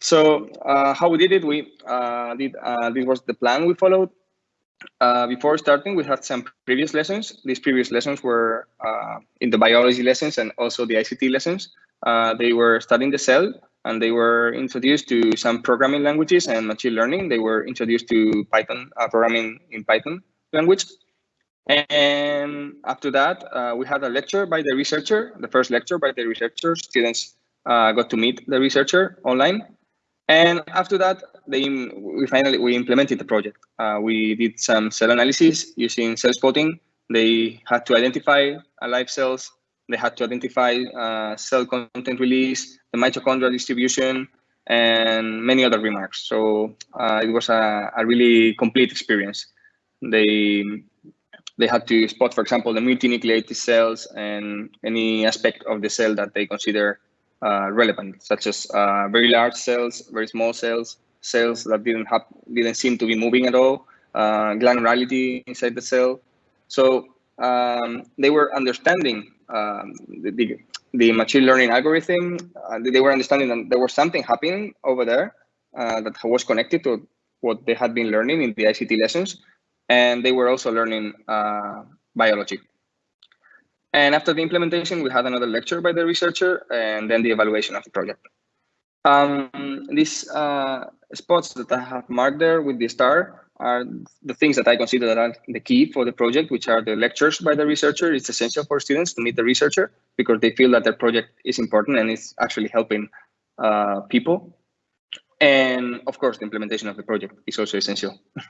So uh, how we did it, we uh, did, uh, this was the plan we followed. Uh, before starting, we had some previous lessons. These previous lessons were uh, in the biology lessons and also the ICT lessons. They were studying the cell and they were introduced to some programming languages and machine learning. They were introduced to Python, uh, programming in Python language. And after that, uh, we had a lecture by the researcher, the first lecture by the researcher. Students uh, got to meet the researcher online. And after that, they, we finally we implemented the project. Uh, we did some cell analysis using cell spotting. They had to identify live cells. They had to identify uh, cell content release, the mitochondrial distribution, and many other remarks. So uh, it was a, a, really complete experience. They they had to spot, for example, the multinucleated cells and any aspect of the cell that they consider uh, relevant, such as uh, very large cells, very small cells, cells that didn't have didn't seem to be moving at all, uh, granularity inside the cell. So um, they were understanding um, the, the, the, machine learning algorithm. Uh, they were understanding that there was something happening over there uh, that was connected to what they had been learning in the ICT lessons. And they were also learning uh, biology. And after the implementation, we had another lecture by the researcher and then the evaluation of the project. Um, these uh, spots that I have marked there with the star are the things that I consider that are the key for the project, which are the lectures by the researcher. It's essential for students to meet the researcher because they feel that their project is important and it's actually helping uh, people. And of course, the implementation of the project is also essential. *laughs*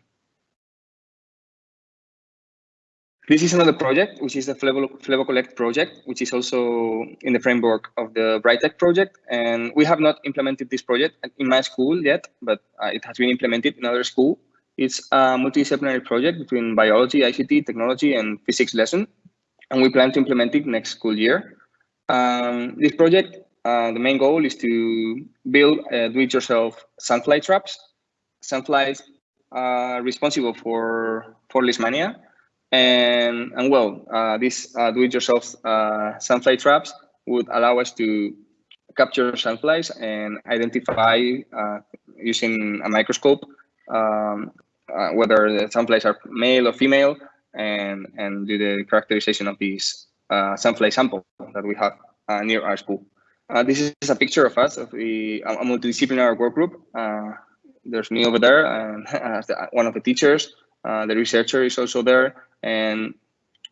This is another project, which is the FleboCollect project, which is also in the framework of the BRITEC project. And we have not implemented this project in my school yet, but uh, it has been implemented in other school. It's a multidisciplinary project between biology, ICT, technology, and physics lesson. And we plan to implement it next school year. Um, this project, uh, the main goal is to build uh, do-it-yourself sandfly traps. Sandflies are responsible for, for leishmania and, and well, uh, these uh, do-it-yourself uh, sandfly traps would allow us to capture sandflies and identify uh, using a microscope um, uh, whether the sandflies are male or female and, and do the characterization of these uh, sandfly sample that we have near our school. this is a picture of us, of the, a multidisciplinary work group. there's me over there, and *laughs* one of the teachers. the researcher is also there and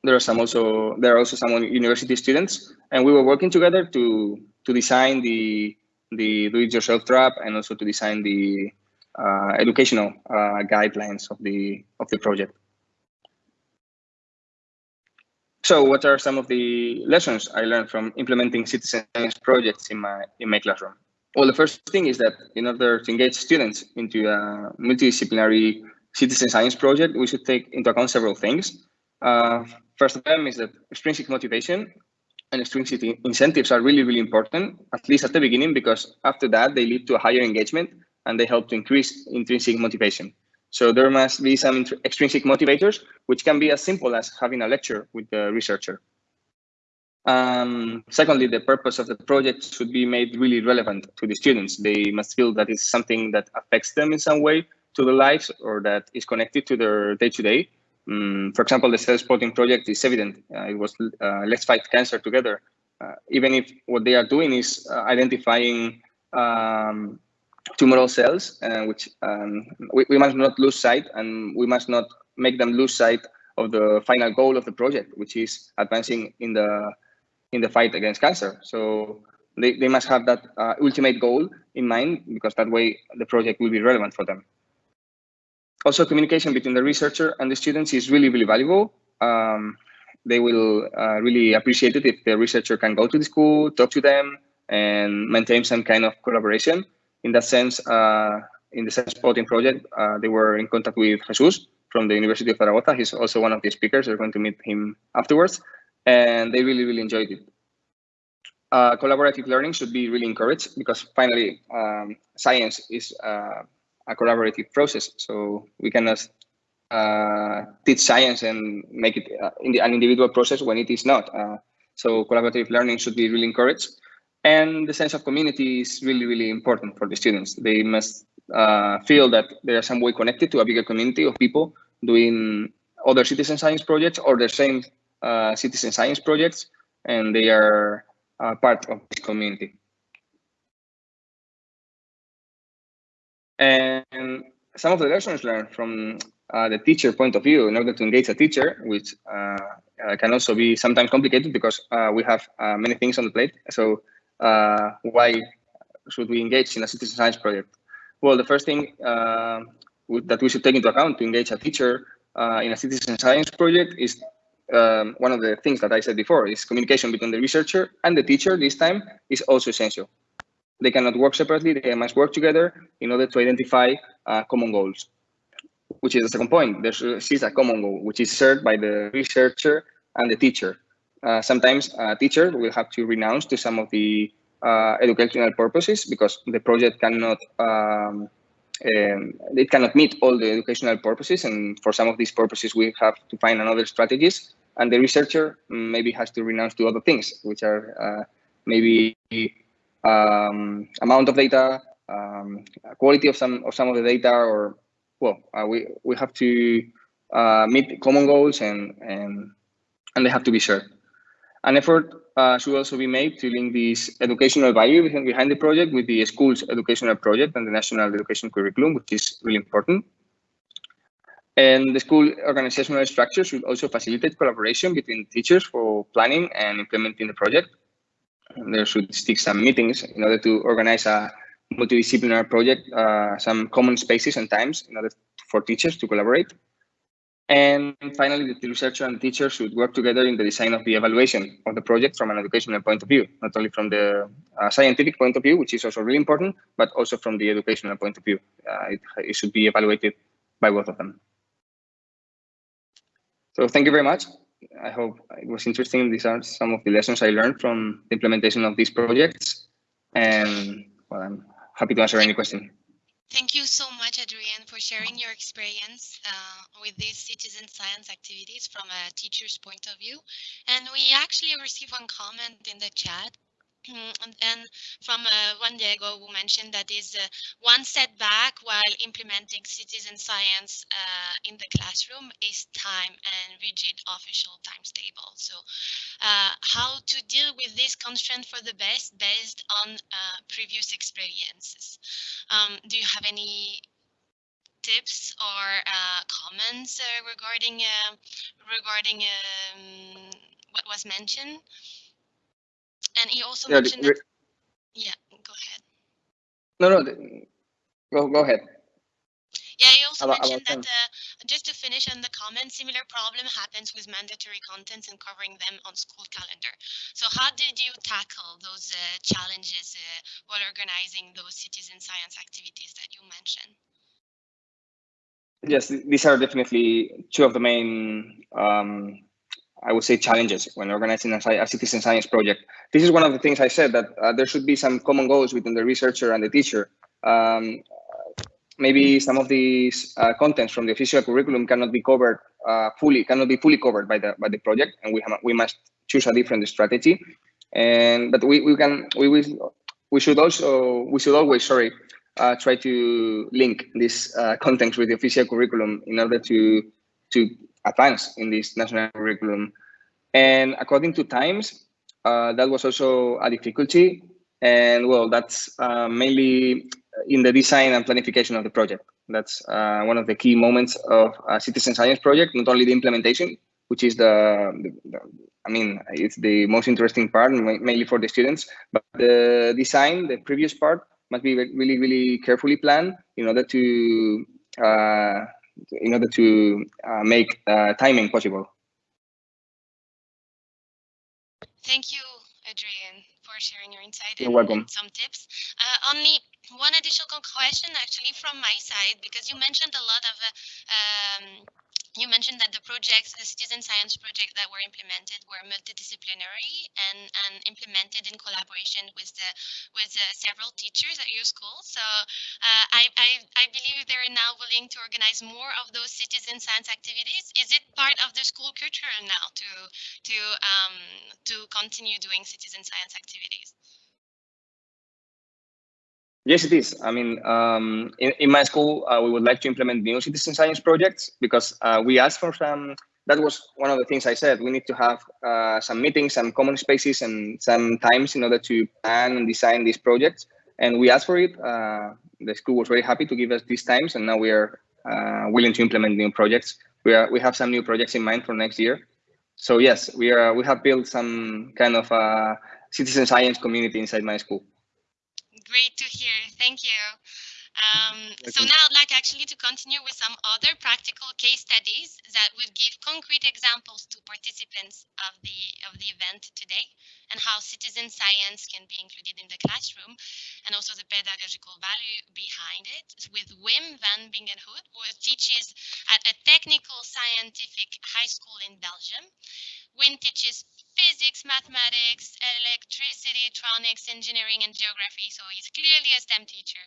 there are some also there are also some university students, and we were working together to to design the the do-it-yourself trap and also to design the uh, educational uh, guidelines of the of the project. So, what are some of the lessons I learned from implementing citizen science projects in my in my classroom? Well, the first thing is that in order to engage students into a multidisciplinary citizen science project, we should take into account several things. Uh, first of them is that extrinsic motivation and extrinsic incentives are really, really important, at least at the beginning, because after that, they lead to a higher engagement and they help to increase intrinsic motivation. So there must be some extrinsic motivators, which can be as simple as having a lecture with the researcher. Um, secondly, the purpose of the project should be made really relevant to the students. They must feel that it's something that affects them in some way to their lives or that is connected to their day-to-day. -day. Um, for example, the cell spotting project is evident. Uh, it was uh, let's fight cancer together. Uh, even if what they are doing is uh, identifying um, tumoral cells, uh, which um, we, we must not lose sight and we must not make them lose sight of the final goal of the project, which is advancing in the in the fight against cancer. So they, they must have that uh, ultimate goal in mind because that way the project will be relevant for them also communication between the researcher and the students is really, really valuable. Um, they will uh, really appreciate it if the researcher can go to the school, talk to them, and maintain some kind of collaboration. In that sense, uh, in the Cell Spotting project, uh, they were in contact with Jesus from the University of Zaragoza. He's also one of the speakers. They're going to meet him afterwards. And they really, really enjoyed it. Uh, collaborative learning should be really encouraged because finally, um, science is uh, a collaborative process. So we cannot uh, teach science and make it uh, in the, an individual process when it is not. So collaborative learning should be really encouraged. And the sense of community is really, really important for the students. They must uh, feel that they are some way connected to a bigger community of people doing other citizen science projects or the same uh, citizen science projects, and they are uh, part of this community. And some of the lessons learned from uh, the teacher point of view in order to engage a teacher, which uh, uh, can also be sometimes complicated because uh, we have uh, many things on the plate. So uh, why should we engage in a citizen science project? Well, the first thing that we should take into account to engage a teacher in a citizen science project is um, one of the things that I said before is communication between the researcher and the teacher this time is also essential. they cannot work separately. They must work together in order to identify uh, common goals, which is the second point. There is a common goal, which is shared by the researcher and the teacher. Uh, sometimes a teacher will have to renounce to some of the uh, educational purposes because the project cannot um, um, it cannot meet all the educational purposes and for some of these purposes we have to find another strategies and the researcher maybe has to renounce to other things which are uh, maybe um, amount of data um, quality of some of some of the data or well uh, we we have to uh, meet common goals and and and they have to be shared an effort uh, should also be made to link this educational value behind the project with the school's educational project and the national education curriculum, which is really important. And the school organizational structure should also facilitate collaboration between teachers for planning and implementing the project. And there should stick some meetings in order to organize a multidisciplinary project, uh, some common spaces and times in order for teachers to collaborate. And finally, the researcher and teacher should work together in the design of the evaluation of the project from an educational point of view, not only from the uh, scientific point of view, which is also really important, but also from the educational point of view. Uh, it, it, should be evaluated by both of them. So thank you very much. I hope it was interesting. These are some of the lessons I learned from the implementation of these projects. And well, I'm happy to answer any question. Thank you so much, Adrian, for sharing your experience uh, with these citizen science activities from a teacher's point of view. And we actually received one comment in the chat and, and from uh, Juan Diego, who mentioned that is uh, one setback while implementing citizen science uh, in the classroom is time and rigid official times table. So uh, how to deal with this constraint for the best based on uh, previous experiences. Um, do you have any tips or uh, comments regarding regarding um, what was mentioned? And he also yeah, mentioned that, yeah, go ahead. No, no, go, go ahead. Yeah, he also about, mentioned about that, uh, just to finish on the comment, similar problem happens with mandatory contents and covering them on school calendar. So how did you tackle those uh, challenges uh, while organizing those citizen science activities that you mentioned? Yes, these are definitely two of the main um, I would say challenges when organizing a, a, citizen science project. This is one of the things I said that uh, there should be some common goals between the researcher and the teacher. Um, maybe some of these uh, contents from the official curriculum cannot be covered uh, fully, cannot be fully covered by the by the project, and we have, we must choose a different strategy. And but we, we can we will we should also we should always sorry uh, try to link this uh, content with the official curriculum in order to to advanced in this national curriculum. And according to Times, uh, that was also a difficulty. And well, that's uh, mainly in the design and planification of the project. That's uh, one of the key moments of a citizen science project, not only the implementation, which is the, the, the, I mean, it's the most interesting part, mainly for the students, but the design, the previous part, must be really, really carefully planned in order to uh, in order to uh, make uh, timing possible. Thank you, Adrian, for sharing your insight You're and, welcome. some tips. Uh, only one additional question actually from my side, because you mentioned a lot of um, you mentioned that the projects, the citizen science project that were implemented were multidisciplinary and, and implemented in collaboration with the with uh, several teachers at your school. So uh, I, I, I believe they're now willing to organize more of those citizen science activities. Is it part of the school culture now to to um, to continue doing citizen science activities? Yes, it is. I mean, um, in, in, my school, uh, we would like to implement new citizen science projects because uh, we asked for some, that was one of the things I said, we need to have uh, some meetings, some common spaces and some times in order to plan and design these projects. And we asked for it. Uh, the school was very happy to give us these times and now we are uh, willing to implement new projects. We, are, we have some new projects in mind for next year. So yes, we are. We have built some kind of a citizen science community inside my school. Great to hear. Thank you. Um, so now I'd like actually to continue with some other practical case studies that would give concrete examples to participants of the of the event today. and how citizen science can be included in the classroom, and also the pedagogical value behind it, with Wim van Bingenhout, who teaches at a technical scientific high school in Belgium. Wim teaches physics, mathematics, electricity, electronics, engineering, and geography. So he's clearly a STEM teacher.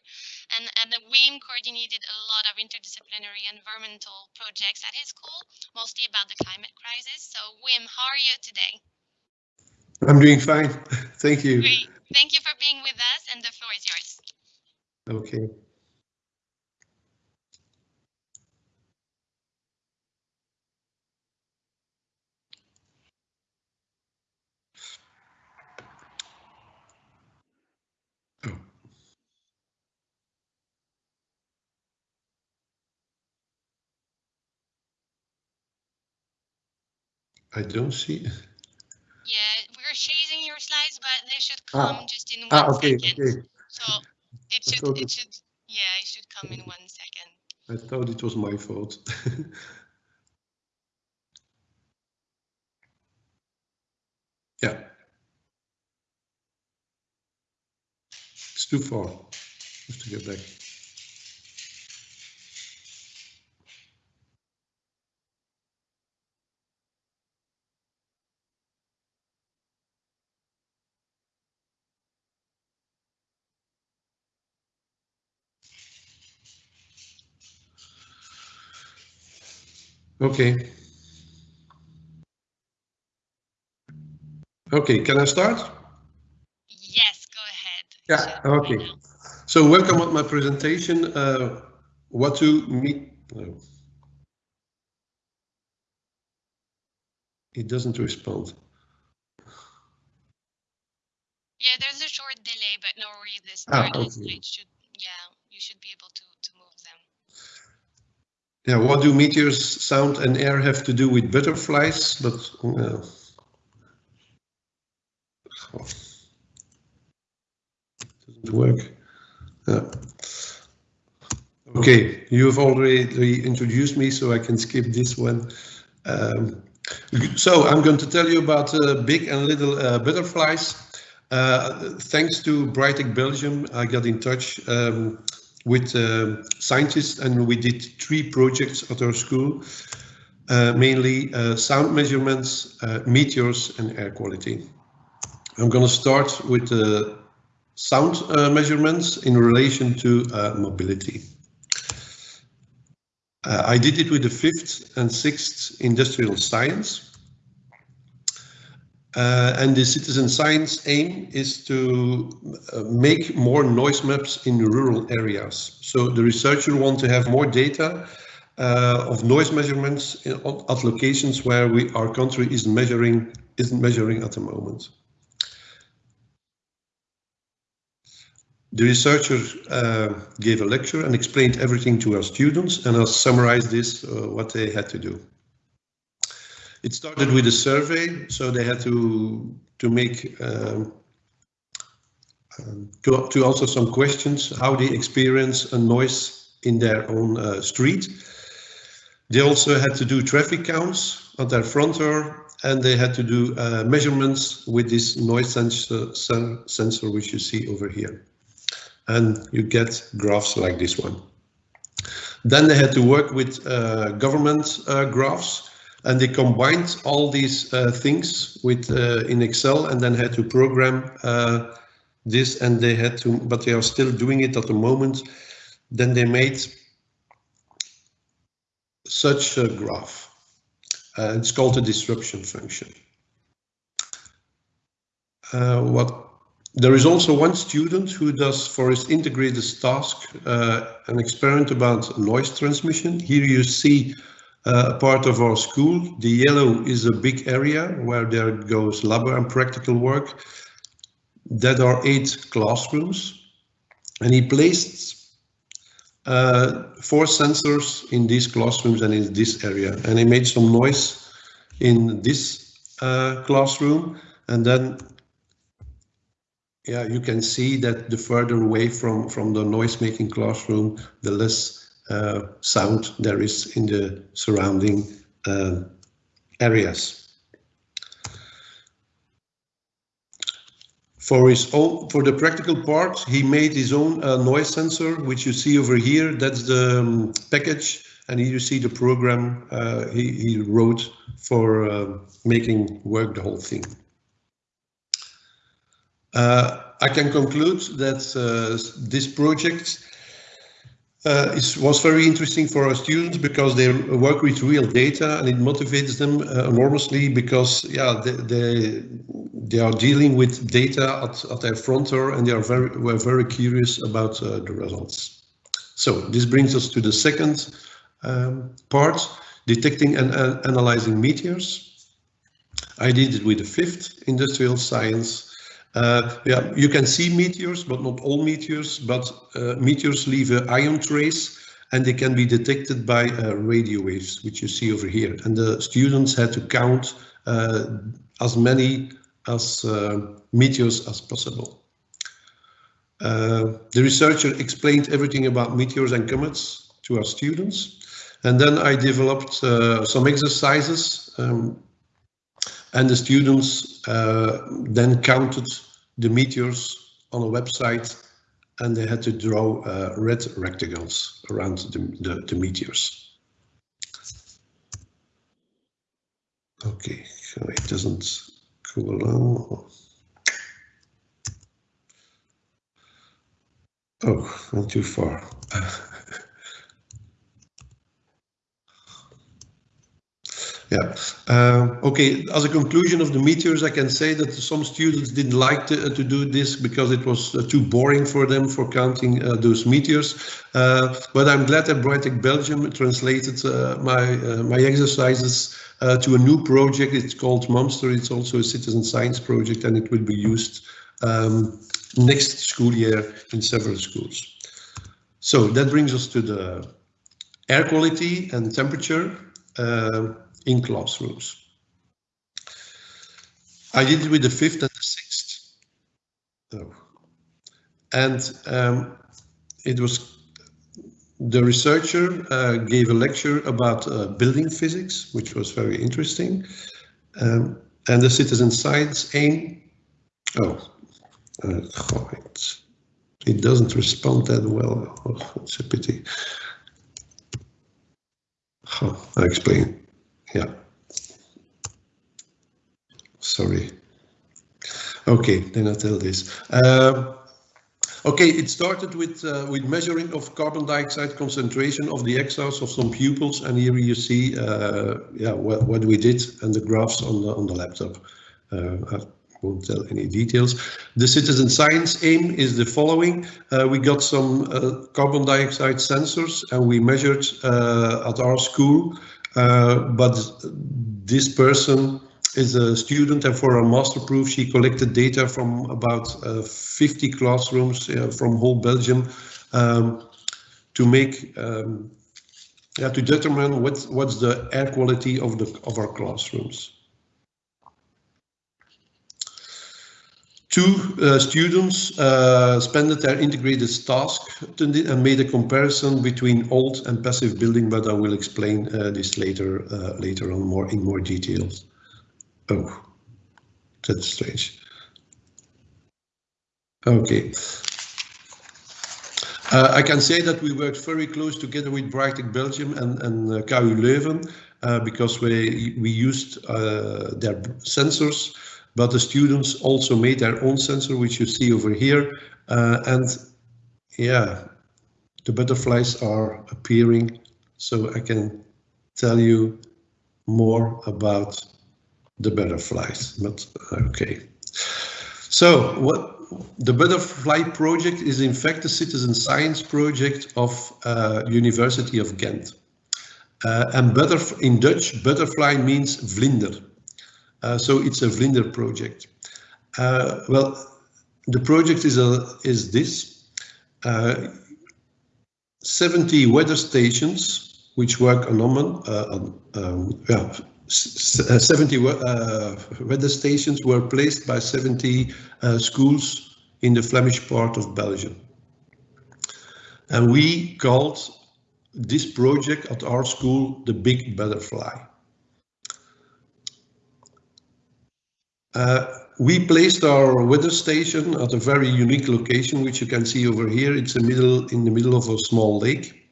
And, and the WIM coordinated a lot of interdisciplinary environmental projects at his school, mostly about the climate crisis. So Wim, how are you today? I'm doing fine. *laughs* Thank you. Great. Thank you for being with us, and the floor is yours. Okay. I don't see. Yeah, we're chasing your slides, but they should Ah. come just in one Ah, okay, second. okay. So it should, it it- should, yeah, it should come in *laughs* one second. I thought it was my fault. *laughs* yeah. It's too far. I Have to get back. Okay. Okay, can I start? Yes, go ahead. Yeah, okay. So welcome on my presentation. Uh, what to meet? It doesn't respond. Yeah, there's a short delay, but no worries. This Ah, part of the okay. should, yeah, you should be able to, to move them. Yeah, what do meteors, sound and air have to do with butterflies? But uh, doesn't work. Yeah. Okay, you have already introduced me, so I can skip this one. Um, so I'm going to tell you about uh, big and little uh, butterflies. Uh, thanks to BRITEC Belgium, I got in touch um, with uh, scientists and we did three projects at our school, uh, mainly uh, sound measurements, uh, meteors and air quality. I'm going to start with the sound uh, measurements in relation to uh, mobility. Uh, I did it with the fifth and sixth industrial science. Uh, and the citizen science aim is to uh, make more noise maps in rural areas. So the researcher want to have more data uh, of noise measurements in, at locations where we, our country is measuring isn't measuring at the moment. The researcher uh, gave a lecture and explained everything to our students, and I'll summarize this, uh, what they had to do. It started with a survey, so they had to to make um, um, to, to answer some questions, how they experience a noise in their own uh, street. They also had to do traffic counts at their front door, and they had to do uh, measurements with this noise sensor, sen sensor, which you see over here. And you get graphs like this one. Then they had to work with uh, government uh, graphs, and they combined all these uh, things with uh, in Excel and then had to program uh, this and they had to, but they are still doing it at the moment. Then they made such a graph. Uh, it's called a disruption function. Uh, what there is also one student who does for his integrated task uh, an experiment about noise transmission. Here you see uh, part of our school. The yellow is a big area where there goes lab and practical work. That are eight classrooms. And he placed uh, four sensors in these classrooms and in this area. And he made some noise in this uh, classroom. And then, yeah, you can see that the further away from, from the noise making classroom, the less sound there is in the surrounding uh, areas. For his own, for the practical part, he made his own uh, noise sensor, which you see over here. That's the um, package, and here you see the program uh, he, he wrote for uh, making work the whole thing. Uh, I can conclude that uh, this project uh, it was very interesting for our students because they work with real data and it motivates them uh, enormously because yeah they, they, they are dealing with data at, at their front door and they are very were very curious about uh, the results. So this brings us to the second um, part, detecting and uh, analyzing meteors. I did it with the fifth industrial science uh, yeah, you can see meteors, but not all meteors, but uh, meteors leave an ion trace and they can be detected by uh, radio waves, which you see over here. And the students had to count uh, as many as uh, meteors as possible. Uh, the researcher explained everything about meteors and comets to our students. And then I developed some exercises um, and the students uh, then counted the meteors on a website and they had to draw uh, red rectangles around the, the, the meteors. Okay, it doesn't go along. Oh, not too far. *laughs* Yeah. Uh, okay. As a conclusion of the meteors, I can say that some students didn't like to, uh, to do this because it was uh, too boring for them for counting uh, those meteors. Uh, but I'm glad that BRITEC Belgium translated my my exercises to a new project. It's called Monster. It's also a citizen science project, and it will be used um, next school year in several schools. So that brings us to the air quality and temperature. Uh, in classrooms. I did it with the fifth and the sixth. Oh. And um, it was the researcher uh, gave a lecture about uh, building physics, which was very interesting. Um, and the citizen science aim. Oh, uh, it, it doesn't respond that well. Oh, *laughs* it's a pity. Oh, I explain. Yeah. Sorry. Okay, then I tell this. Uh, okay, it started with uh, with measuring of carbon dioxide concentration of the exhausts of some pupils, and here you see, uh, yeah, what, what we did and the graphs on the on the laptop. Uh, I won't tell any details. The citizen science aim is the following: uh, we got some uh, carbon dioxide sensors, and we measured at our school but this person is a student and for a master proof she collected data from about uh, 50 classrooms uh, from whole Belgium um, to make um, yeah, to determine what what's the air quality of the of our classrooms. Two uh, students uh, spent their integrated task and made a comparison between old and passive building, but I will explain uh, this later uh, later on more in more details. Oh, that's strange. Okay. Uh, I can say that we worked very close together with BRITEC Belgium and, and uh, KU Leuven because we, we used their sensors but the students also made their own sensor, which you see over here. Uh, and yeah, the butterflies are appearing, so I can tell you more about the butterflies, but okay. So what the butterfly project is in fact a citizen science project of uh, University of Ghent. Uh, and butterf in Dutch, butterfly means vlinder. Uh, so it's a Vlinder project. Uh, well, the project is a is this. Uh, 70 weather stations which work on um, yeah, 70 weather stations were placed by 70 schools in the Flemish part of Belgium. And we called this project at our school the Big Butterfly. Uh, we placed our weather station at a very unique location, which you can see over here. It's a middle in the middle of a small lake.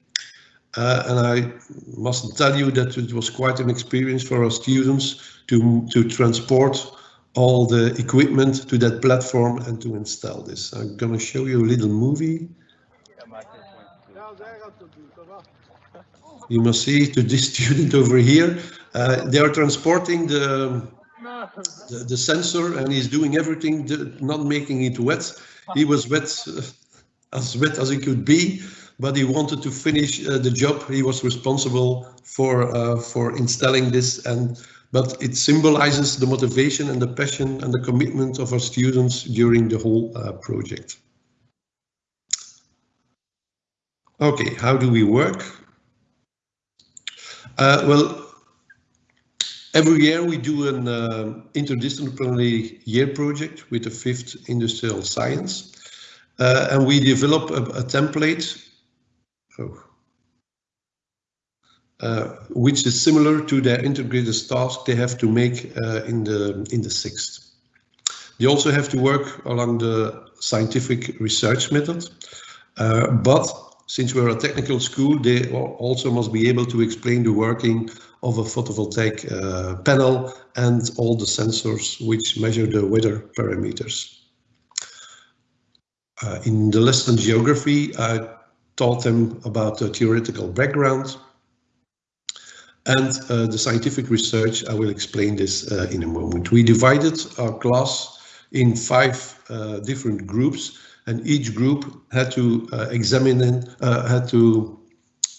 Uh, and I must tell you that it was quite an experience for our students to, to transport all the equipment to that platform and to install this. I'm going to show you a little movie. You must see to this *laughs* student over here, uh, they are transporting the, the, the sensor and he's doing everything, not making it wet. He was wet, uh, *laughs* as wet as he could be, but he wanted to finish uh, the job. He was responsible for uh, for installing this, and but it symbolizes the motivation and the passion and the commitment of our students during the whole uh, project. Okay, how do we work? Uh, well, every year we do an uh, interdisciplinary year project with the fifth industrial science. Uh, and we develop a, a template oh, uh, which is similar to their integrated task they have to make uh, in the in the sixth. They also have to work along the scientific research method, uh, but since we're a technical school, they also must be able to explain the working of a photovoltaic uh, panel and all the sensors which measure the weather parameters. Uh, in the lesson geography, I taught them about the theoretical background and uh, the scientific research. I will explain this uh, in a moment. We divided our class in five uh, different groups and each group had to uh, examine uh, had to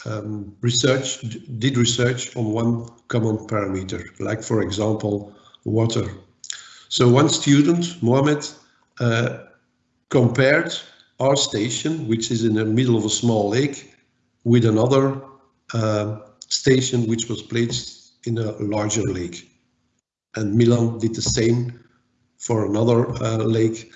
um, research did research on one common parameter like for example water. So one student Mohamed uh, compared our station which is in the middle of a small lake with another uh, station which was placed in a larger lake. And Milan did the same for another uh, lake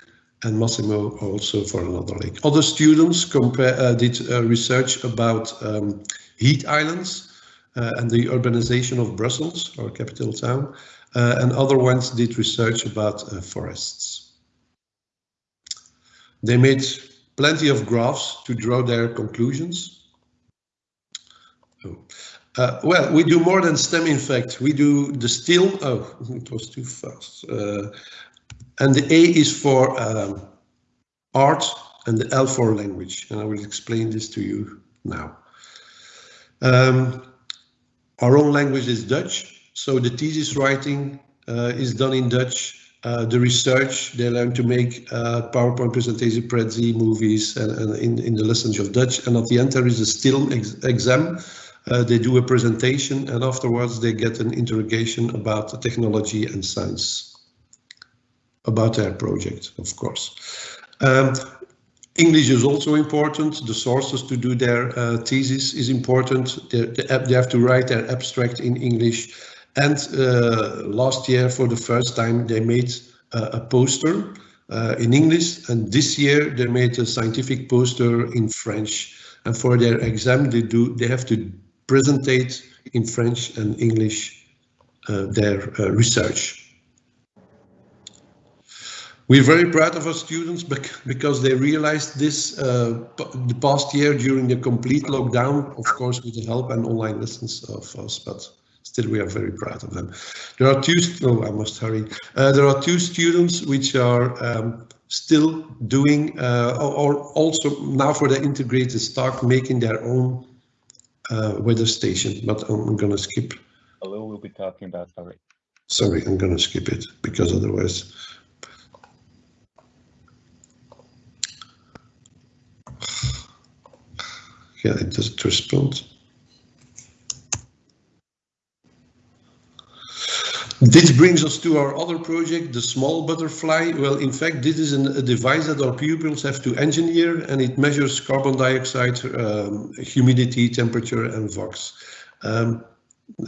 and Massimo also for another lake. Other students compare, uh, did uh, research about um, heat islands uh, and the urbanization of Brussels, our capital town, and other ones did research about forests. They made plenty of graphs to draw their conclusions. Oh. Uh, well, we do more than STEM, in fact. We do the still, oh, *laughs* it was too fast. Uh, and the A is for um, art and the L for language. And I will explain this to you now. Um, our own language is Dutch, so the thesis writing uh, is done in Dutch. Uh, the research, they learn to make uh, PowerPoint presentation, Prezi movies, and, and in, in the lessons of Dutch. And at the end, there is a still ex exam. Uh, they do a presentation, and afterwards, they get an interrogation about technology and science about their project, of course. Um, English is also important. The sources to do their uh, thesis is important. They, they, have to write their abstract in English. And uh, last year, for the first time, they made uh, a poster uh, in English. And this year, they made a scientific poster in French. And for their exam, they do they have to presentate in French and English uh, their uh, research. We're very proud of our students because they realized this uh, the past year during the complete lockdown, of course, with the help and online lessons of us, but still we are very proud of them. There are two, oh, I must hurry. Uh, there are two students which are um, still doing, uh, or also now for the integrated stock, making their own uh, weather station, but I'm going to skip. Hello, we'll be talking about, sorry. Sorry, I'm going to skip it because otherwise Yeah, it doesn't respond. This brings us to our other project, the small butterfly. Well, in fact, this is an, a device that our pupils have to engineer and it measures carbon dioxide, um, humidity, temperature and VOCs. Um,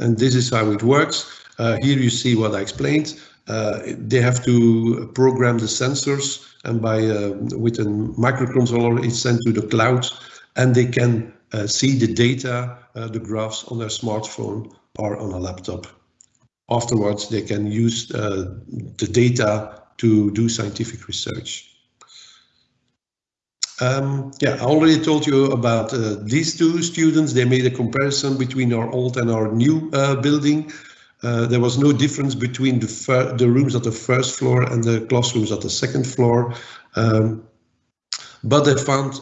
and this is how it works. Uh, here you see what I explained. Uh, they have to program the sensors and by uh, with a microcontroller it's sent to the cloud and they can uh, see the data, uh, the graphs on their smartphone or on a laptop. Afterwards, they can use uh, the data to do scientific research. Um, yeah, I already told you about uh, these two students. They made a comparison between our old and our new uh, building. Uh, there was no difference between the, the rooms at the first floor and the classrooms at the second floor. Um, but they found,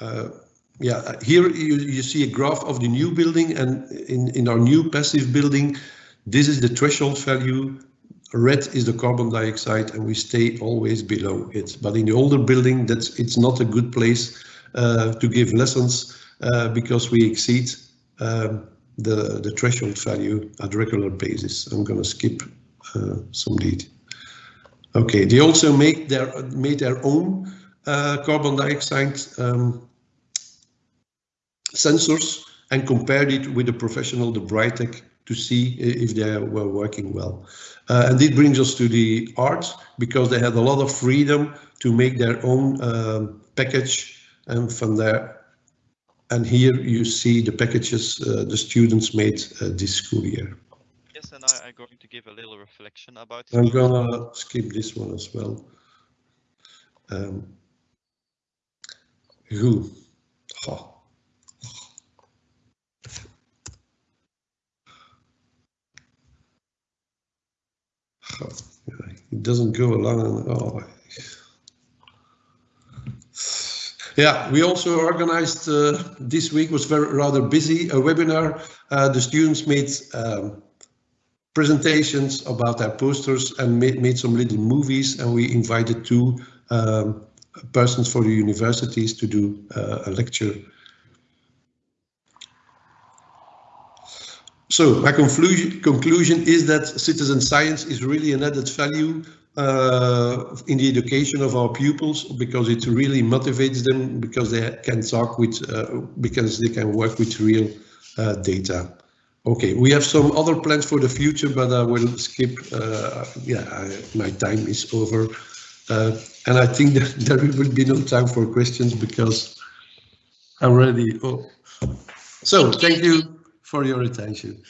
uh, yeah, here you, you see a graph of the new building and in, in our new passive building, this is the threshold value red is the carbon dioxide and we stay always below it. But in the older building, that's it's not a good place uh, to give lessons uh, because we exceed um, the, the threshold value at regular basis. I'm going to skip uh, some detail. Okay, they also make their made their own uh, carbon dioxide um, sensors and compared it with the professional, the BRITEC, to see if they were working well. Uh, and this brings us to the arts, because they had a lot of freedom to make their own um, package and from there and here you see the packages uh, the students made uh, this school year. Yes, and I, am going to give a little reflection about I'm gonna skip this one as well. Um, who? Oh. it doesn't go along. Oh. Yeah, we also organized uh, this week was very rather busy a webinar. Uh, the students made um, presentations about their posters and made, made some little movies and we invited two um, persons for the universities to do uh, a lecture So my conclusion, conclusion is that citizen science is really an added value uh, in the education of our pupils because it really motivates them because they can talk with, uh, because they can work with real uh, data. Okay, we have some other plans for the future, but I will skip. Uh, yeah, I, my time is over. And I think *laughs* that there will be no time for questions because I'm ready. Oh. So thank you for your attention.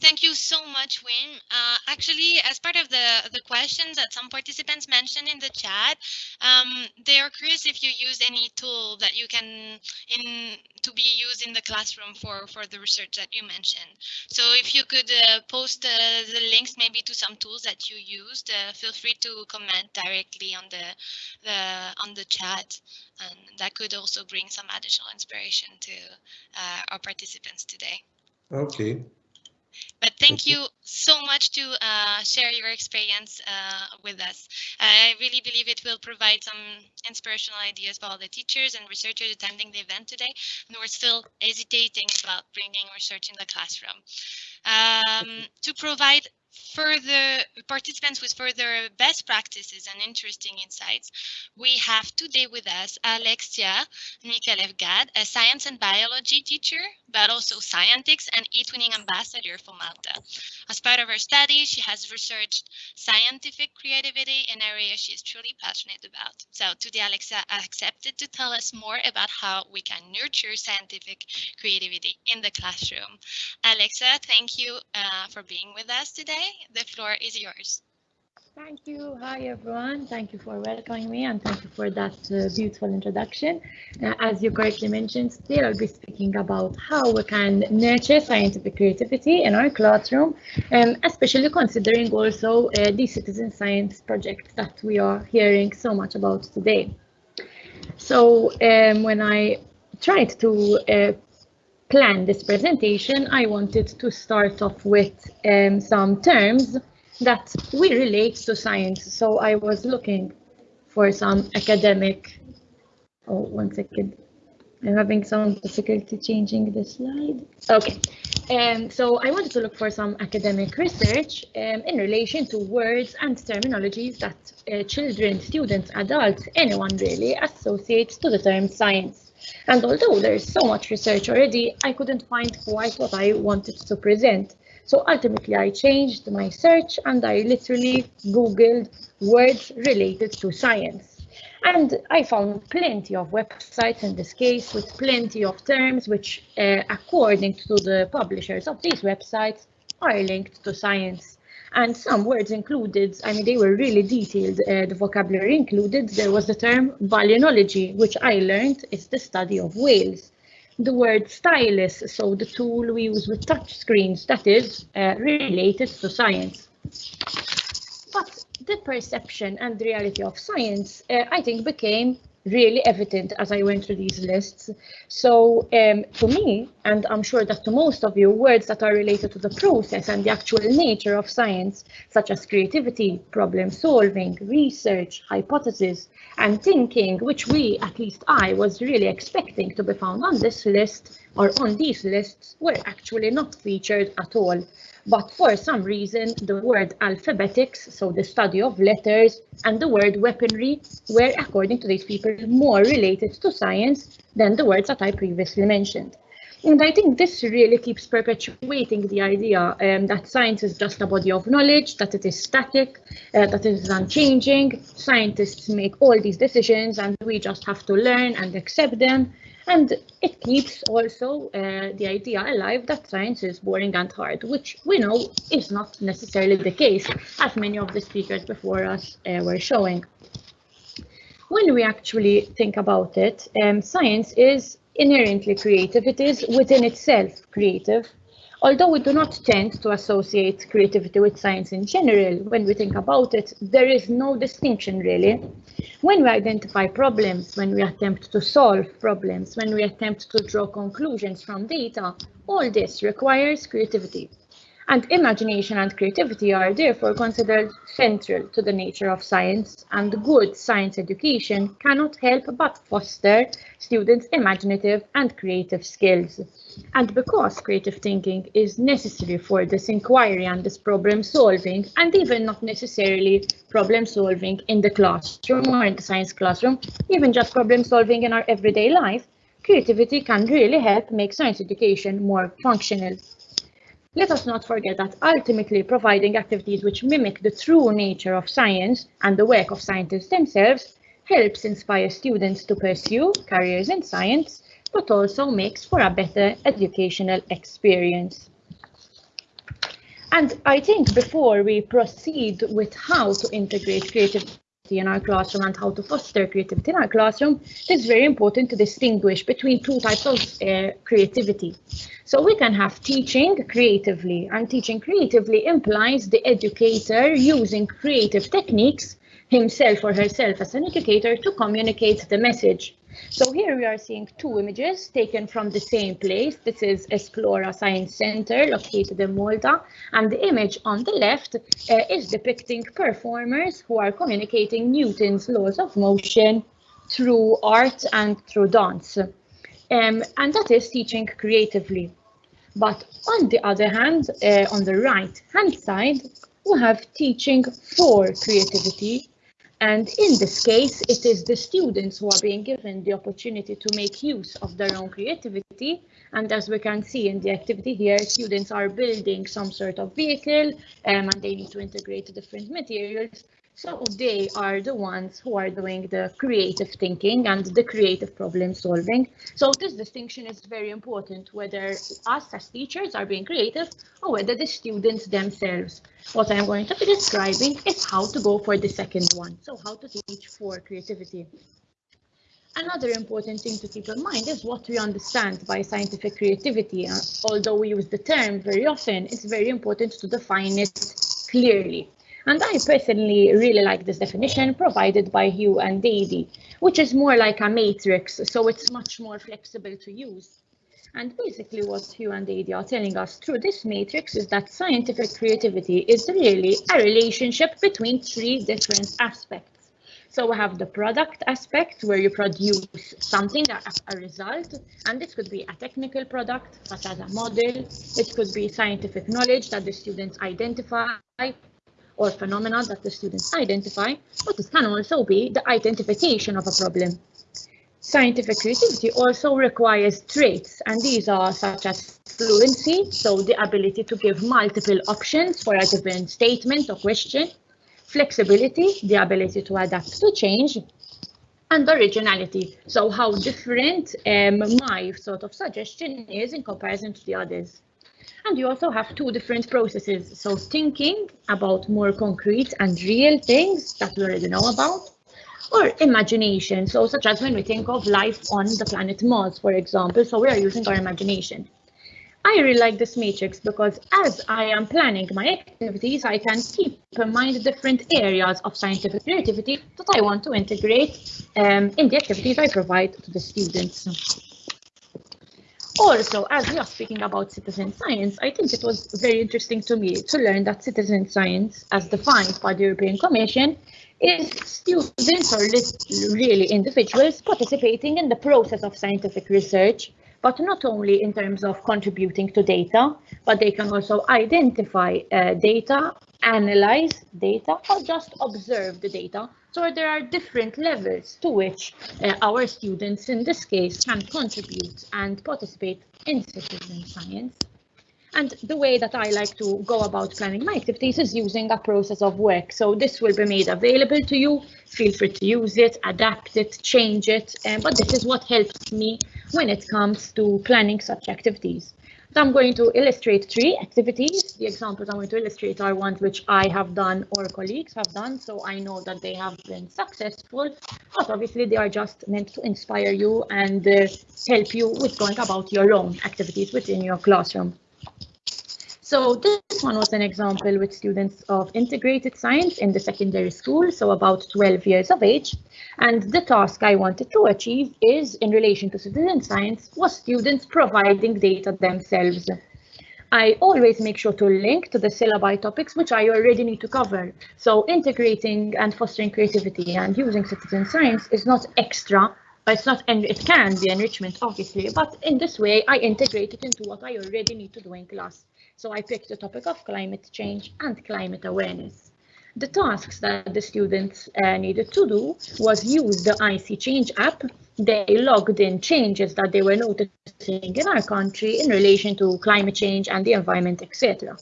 Thank you so much, Wim. Uh, actually, as part of the, the questions that some participants mentioned in the chat, um, they are curious if you use any tool that you can in to be used in the classroom for, for the research that you mentioned. So if you could uh, post uh, the links maybe to some tools that you used, uh, feel free to comment directly on the, the on the chat. And that could also bring some additional inspiration to uh, our participants today. Okay. But thank you so much to uh, share your experience uh, with us. I really believe it will provide some inspirational ideas for all the teachers and researchers attending the event today, and we're still hesitating about bringing research in the classroom. Um, to provide further participants with further best practices and interesting insights, we have today with us Alexia Micallef Gatt, a science and biology teacher, but also scientist and eTwinning ambassador for Malta. As part of her study, she has researched scientific creativity, an area she is truly passionate about. So today, Alexia accepted to tell us more about how we can nurture scientific creativity in the classroom. Alexia, thank you uh, for being with us today. The floor is yours. Thank you. Hi, everyone. Thank you for welcoming me and thank you for that uh, beautiful introduction. Uh, as you correctly mentioned, today I'll be speaking about how we can nurture scientific creativity in our classroom, um, especially considering also uh, the citizen science project that we are hearing so much about today. So um, when I tried to uh, plan this presentation, I wanted to start off with um, some terms that we relate to science. So I was looking for some academic, oh, one second. I'm having some difficulty changing the slide. Okay, um, so I wanted to look for some academic research um, in relation to words and terminologies that uh, children, students, adults, anyone really associates to the term science. And although there's so much research already, I couldn't find quite what I wanted to present. So ultimately I changed my search and I literally Googled words related to science. And I found plenty of websites in this case with plenty of terms which, uh, according to the publishers of these websites, are linked to science. And some words included, I mean, they were really detailed. Uh, the vocabulary included, there was the term balaenology, which I learned is the study of whales. The word stylus, so the tool we use with touch screens, that is uh, related to science. But the perception and the reality of science, uh, I think, became really evident as I went through these lists. So um, to me, and I'm sure that to most of you, words that are related to the process and the actual nature of science, such as creativity, problem solving, research, hypothesis, and thinking, which we, at least I, was really expecting to be found on this list or on these lists, were actually not featured at all. But for some reason, the word alphabetics, so the study of letters, and the word weaponry were, according to these people, more related to science than the words that I previously mentioned. And I think this really keeps perpetuating the idea um, that science is just a body of knowledge, that it is static, uh, that it is unchanging. Scientists make all these decisions and we just have to learn and accept them. And it keeps also uh, the idea alive that science is boring and hard, which we know is not necessarily the case, as many of the speakers before us uh, were showing. When we actually think about it, um, science is inherently creative. It is within itself creative. Although we do not tend to associate creativity with science in general, when we think about it, there is no distinction really. When we identify problems, when we attempt to solve problems, when we attempt to draw conclusions from data, all this requires creativity. And imagination and creativity are therefore considered central to the nature of science, and good science education cannot help but foster students' imaginative and creative skills. And because creative thinking is necessary for this inquiry and this problem solving, and even not necessarily problem solving in the classroom or in the science classroom, even just problem solving in our everyday life, creativity can really help make science education more functional. Let us not forget that ultimately providing activities which mimic the true nature of science and the work of scientists themselves helps inspire students to pursue careers in science, but also makes for a better educational experience. And I think before we proceed with how to integrate in our classroom and how to foster creativity in our classroom, it's very important to distinguish between two types of uh, creativity. So we can have teaching creatively, and teaching creatively implies the educator using creative techniques himself or herself as an educator to communicate the message. So here we are seeing two images taken from the same place. This is Esplora Science Center located in Malta. And the image on the left uh, is depicting performers who are communicating Newton's laws of motion through art and through dance. Um, and that is teaching creatively. But on the other hand, uh, on the right hand side, we have teaching for creativity and in this case, it is the students who are being given the opportunity to make use of their own creativity. And as we can see in the activity here, students are building some sort of vehicle um, and they need to integrate different materials. So they are the ones who are doing the creative thinking and the creative problem solving. So this distinction is very important, whether us as teachers are being creative or whether the students themselves. What I'm going to be describing is how to go for the second one. So how to teach for creativity. Another important thing to keep in mind is what we understand by scientific creativity. Uh, although we use the term very often, it's very important to define it clearly. And I personally really like this definition provided by Hu and Adey, which is more like a matrix, so it's much more flexible to use. And basically what Hu and Adey are telling us through this matrix is that scientific creativity is really a relationship between three different aspects. So we have the product aspect where you produce something as a result, and this could be a technical product such as a model. It could be scientific knowledge that the students identify or phenomena that the students identify, but it can also be the identification of a problem. Scientific creativity also requires traits, and these are such as fluency, so the ability to give multiple options for a given statement or question, flexibility, the ability to adapt to change, and originality, so how different um, my sort of suggestion is in comparison to the others. And you also have two different processes. So thinking about more concrete and real things that we already know about, or imagination. So such as when we think of life on the planet Mars, for example, so we are using our imagination. I really like this matrix because as I am planning my activities, I can keep in mind different areas of scientific creativity that I want to integrate um, in the activities I provide to the students. Also, as we are speaking about citizen science, I think it was very interesting to me to learn that citizen science, as defined by the European Commission, is students or really individuals participating in the process of scientific research but not only in terms of contributing to data, but they can also identify uh, data, analyze data, or just observe the data. So there are different levels to which uh, our students in this case can contribute and participate in citizen science. And the way that I like to go about planning my activities is using a process of work. So this will be made available to you. Feel free to use it, adapt it, change it. Um, but this is what helps me when it comes to planning such activities. So I'm going to illustrate three activities. The examples I'm going to illustrate are ones which I have done or colleagues have done, so I know that they have been successful, but obviously they are just meant to inspire you and uh, help you with going about your own activities within your classroom. So this one was an example with students of integrated science in the secondary school, so about 12 years of age. And the task I wanted to achieve is in relation to citizen science was students providing data themselves. I always make sure to link to the syllabi topics which I already need to cover. So integrating and fostering creativity and using citizen science is not extra, but it's not, and it can be enrichment, obviously, but in this way, I integrate it into what I already need to do in class. So I picked the topic of climate change and climate awareness. The tasks that the students uh, needed to do was use the ISeeChange app. They logged in changes that they were noticing in our country in relation to climate change and the environment, etc.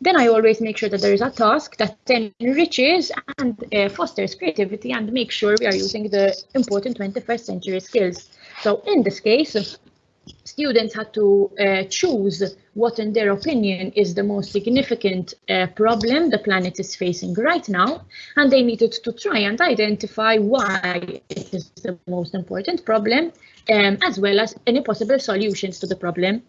Then I always make sure that there is a task that enriches and uh, fosters creativity and make sure we are using the important 21st century skills. So in this case, students had to uh, choose what in their opinion is the most significant uh, problem the planet is facing right now and they needed to try and identify why it is the most important problem um, as well as any possible solutions to the problem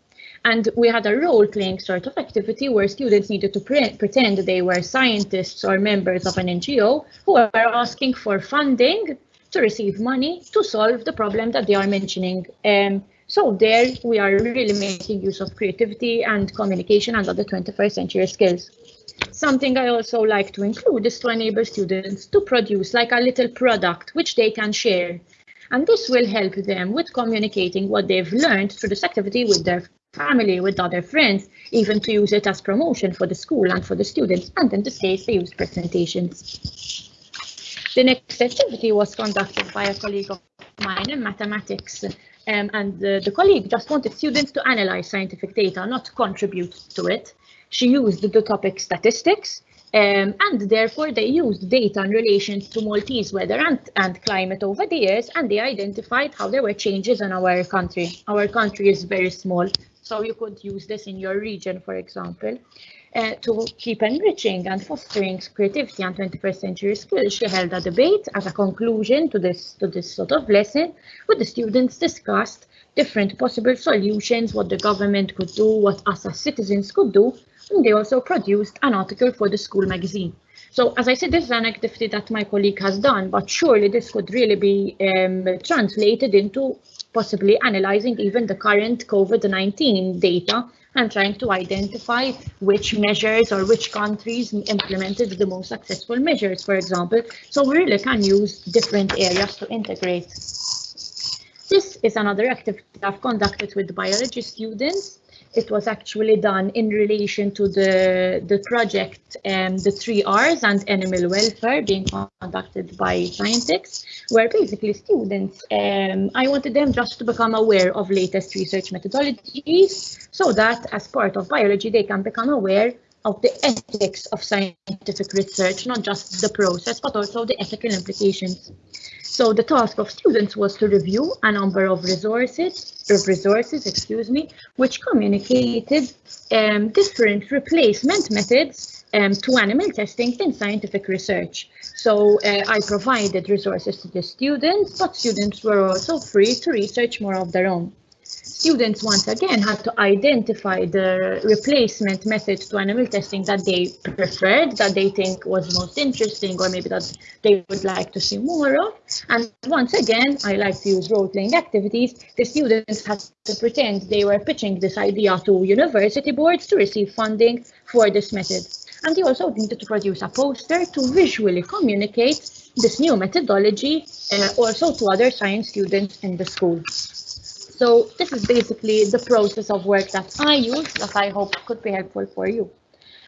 and we had a role-playing sort of activity where students needed to pre pretend they were scientists or members of an NGO who were asking for funding to receive money to solve the problem that they are mentioning. Um, so there we are really making use of creativity and communication and other 21st century skills. Something I also like to include is to enable students to produce like a little product which they can share. And this will help them with communicating what they've learned through this activity with their family, with other friends, even to use it as promotion for the school and for the students. And in this case, they use presentations. The next activity was conducted by a colleague of mine in mathematics um, and the, the colleague just wanted students to analyze scientific data, not contribute to it. She used the topic statistics, um, and therefore they used data in relation to Maltese weather and, and climate over the years, and they identified how there were changes in our country. Our country is very small, so you could use this in your region, for example. Uh, to keep enriching and fostering creativity and 21st century skills, she held a debate as a conclusion to this, to this sort of lesson, with the students discussed different possible solutions, what the government could do, what us as citizens could do, and they also produced an article for the school magazine. So as I said, this is an activity that my colleague has done, but surely this could really be um, translated into possibly analyzing even the current COVID-19 data and trying to identify which measures or which countries implemented the most successful measures, for example. So we really can use different areas to integrate. This is another activity I've conducted with biology students. It was actually done in relation to the, the project um, The Three R's and Animal Welfare being conducted by scientists, where basically students, um, I wanted them just to become aware of latest research methodologies so that as part of biology, they can become aware of the ethics of scientific research, not just the process, but also the ethical implications. So the task of students was to review a number of resources, resources, excuse me, which communicated um, different replacement methods um, to animal testing in scientific research. So uh, I provided resources to the students, but students were also free to research more of their own. Students once again had to identify the replacement method to animal testing that they preferred, that they think was most interesting, or maybe that they would like to see more of. And once again, I like to use role-playing activities. The students had to pretend they were pitching this idea to university boards to receive funding for this method. And they also needed to produce a poster to visually communicate this new methodology uh, also to other science students in the school. So this is basically the process of work that I use that I hope could be helpful for you.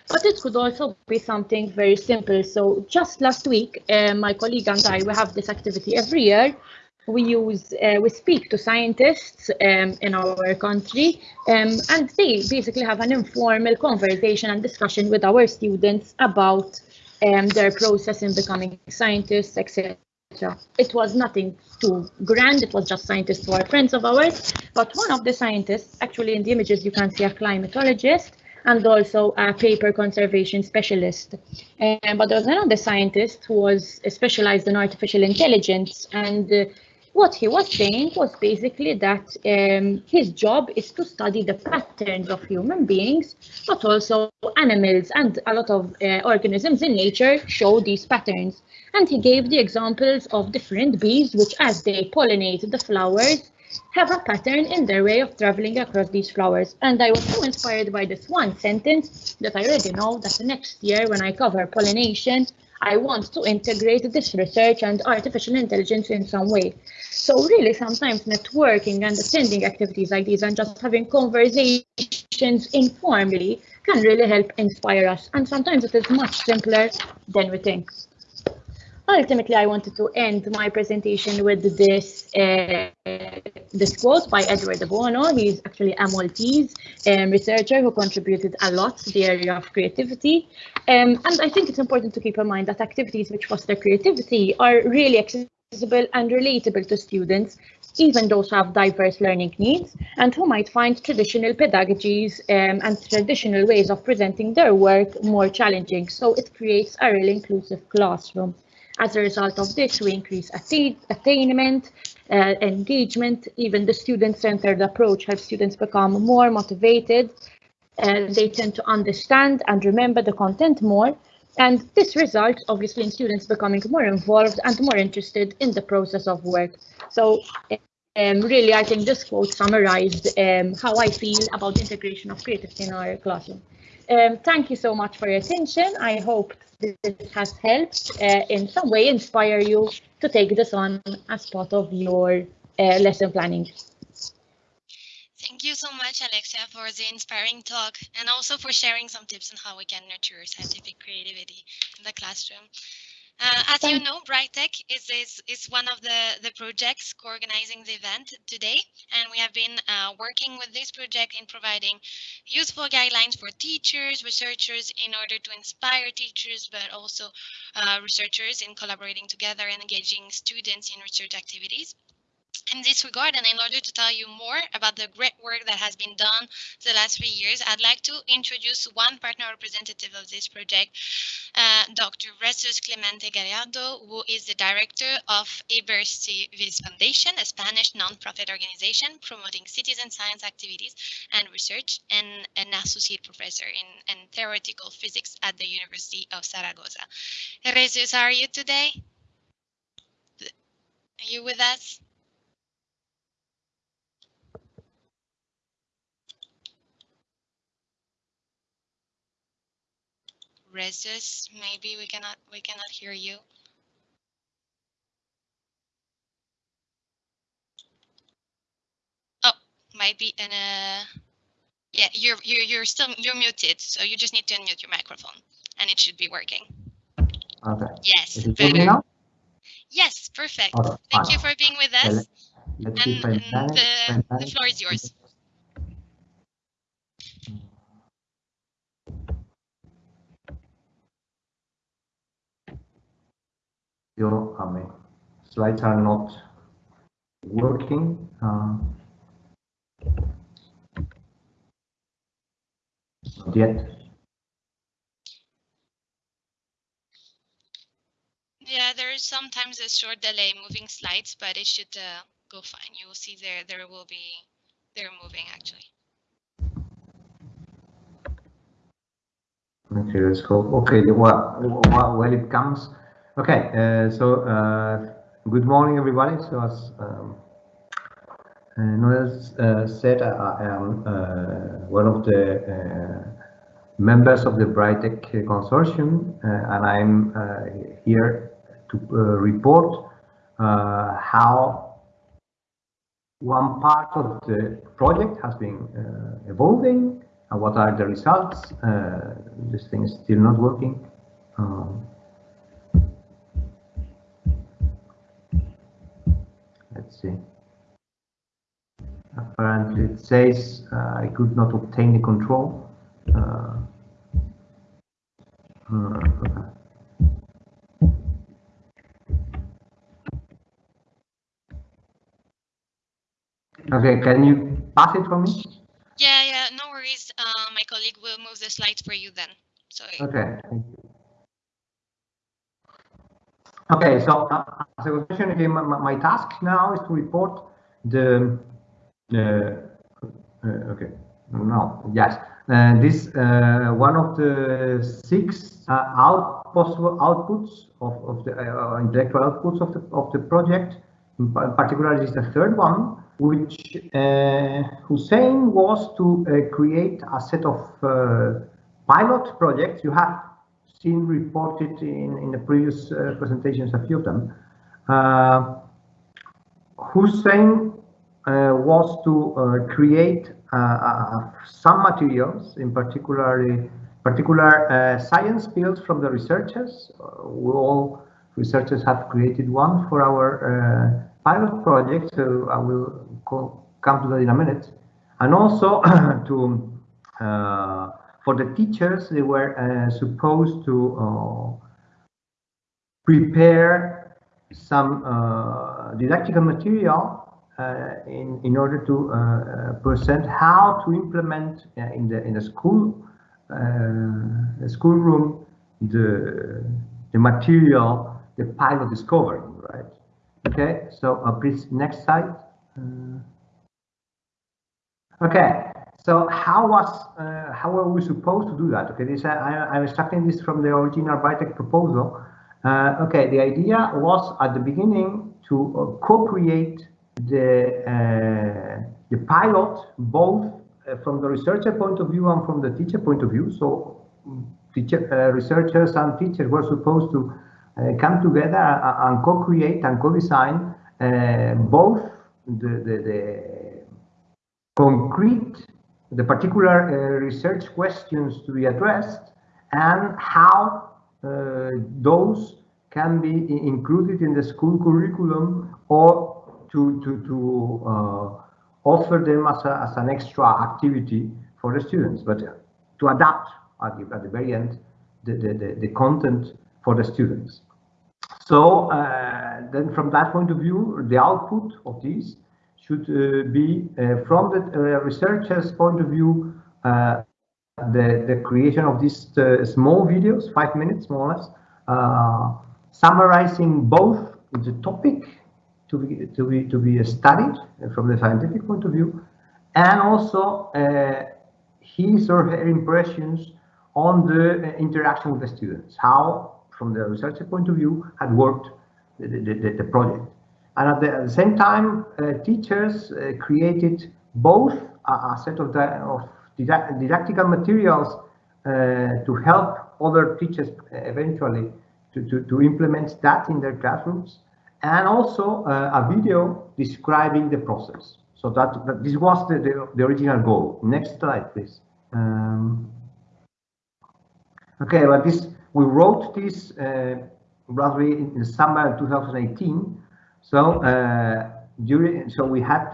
But it could also be something very simple. So just last week, uh, my colleague and I, we have this activity every year. We use, uh, we speak to scientists um, in our country, um, and they basically have an informal conversation and discussion with our students about um, their process in becoming scientists, etc. It was nothing too grand, it was just scientists who are friends of ours, but one of the scientists, actually in the images you can see a climatologist and also a paper conservation specialist. Um, but there was another scientist who was specialized in artificial intelligence and uh, what he was saying was basically that um, his job is to study the patterns of human beings, but also animals and a lot of uh, organisms in nature show these patterns. And he gave the examples of different bees, which as they pollinate the flowers, have a pattern in their way of traveling across these flowers. And I was so inspired by this one sentence that I already know that the next year when I cover pollination, I want to integrate this research and artificial intelligence in some way. So really sometimes networking and attending activities like these and just having conversations informally can really help inspire us. And sometimes it is much simpler than we think. Ultimately, I wanted to end my presentation with this uh, this quote by Edward Bono. He's actually a Maltese um, researcher who contributed a lot to the area of creativity. Um, and I think it's important to keep in mind that activities which foster creativity are really accessible and relatable to students, even those who have diverse learning needs and who might find traditional pedagogies um, and traditional ways of presenting their work more challenging. So it creates a really inclusive classroom. As a result of this, we increase attain attainment, uh, engagement, even the student-centered approach helps students become more motivated. and they tend to understand and remember the content more. And this results obviously in students becoming more involved and more interested in the process of work. So um, really, I think this quote summarized um, how I feel about the integration of creativity in our classroom. Um, thank you so much for your attention. I hope this has helped uh, in some way inspire you to take this on as part of your uh, lesson planning. Thank you so much, Alexia, for the inspiring talk and also for sharing some tips on how we can nurture scientific creativity in the classroom. Uh, as you know, BRITEC is, is, is one of the, the projects co-organizing the event today, and we have been uh, working with this project in providing useful guidelines for teachers, researchers in order to inspire teachers, but also uh, researchers in collaborating together and engaging students in research activities in this regard, and in order to tell you more about the great work that has been done the last three years, I'd like to introduce one partner representative of this project, uh, Dr. Jesus Clemente Gallardo, who is the director of Ibercivis Foundation, a Spanish non-profit organization promoting citizen science activities and research, and an associate professor in, in theoretical physics at the University of Zaragoza. Jesus, how are you today? Are you with us? Jesus, maybe we cannot we cannot hear you. Oh, might be in a yeah, you're you're you're still you're muted, so you just need to unmute your microphone and it should be working. Okay. Yes, better. Yes, perfect. Okay, Thank fine. you for being with Okay, us. let- Let's And, and the, the floor is yours. Io a slides are not working. Uh, not yet. Yeah, there is sometimes a short delay moving slides, but it should uh, go fine. You will see there there will be they're moving actually. Okay, let's go. Okay, well, well it comes. Okay, uh, so uh, good morning, everybody. So as um, uh, Noel uh, said, I, am uh, one of the uh, members of the BRITEC consortium, and I'm here to report how one part of the project has been evolving and what are the results? This thing is still not working. Um, let's see. Apparently it says uh, I could not obtain the control. Uh, uh okay, can you pass it for me? Yeah, yeah, no worries. Uh, my colleague will move the slides for you then. Sorry. okay. Okay, so uh, as a question, okay, my, my, task now is to report the uh, uh, okay no yes uh, this uh, one of the six uh, out possible outputs of, of the intellectual outputs of the of the project. In particular, is the third one which uh, Hussein was to uh, create a set of uh, pilot projects. You have seen reported in, in the previous uh, presentations, a few of them. Uh, Hussein uh, was to create some materials, in particular, particular science fields from the researchers. we all researchers have created one for our pilot project, so I will come to that in a minute. And also *coughs* to uh, for the teachers, they were uh, supposed to uh, prepare some uh, didactical material uh, in in order to uh, present how to implement in the in the school the school room the the material the pilot discovery, right? Okay, so please next slide. Uh, okay, so how was uh, how were we supposed to do that? Okay, this I, I'm extracting this from the original BRITEC proposal. Uh, okay, the idea was at the beginning to uh, co-create the uh, the pilot both uh, from the researcher point of view and from the teacher point of view. So teacher, researchers and teachers were supposed to come together and co-create and co-design both the, the, the concrete, the particular uh, research questions to be addressed and how uh, those can be included in the school curriculum or to, to, to uh, offer them as, a, as an extra activity for the students, but to adapt at the, at the very end the, the, the, content for the students. So uh, then from that point of view, the output of these should uh, be uh, from the uh, researcher's point of view, the, the creation of these small videos, five minutes more or less, summarizing both the topic to be, to be, to be studied from the scientific point of view, and also his or her impressions on the interaction with the students, how from the researcher point of view, had worked the, the, the project. And at the, at the same time, uh, teachers uh, created both a, a set of, of didactical materials uh, to help other teachers eventually to, to, to, implement that in their classrooms, and also uh, a video describing the process. So that, that this was the, the, the, original goal. Next slide, please. Um, okay, but this we wrote this uh, roughly in the summer 2018. So uh, during, so we had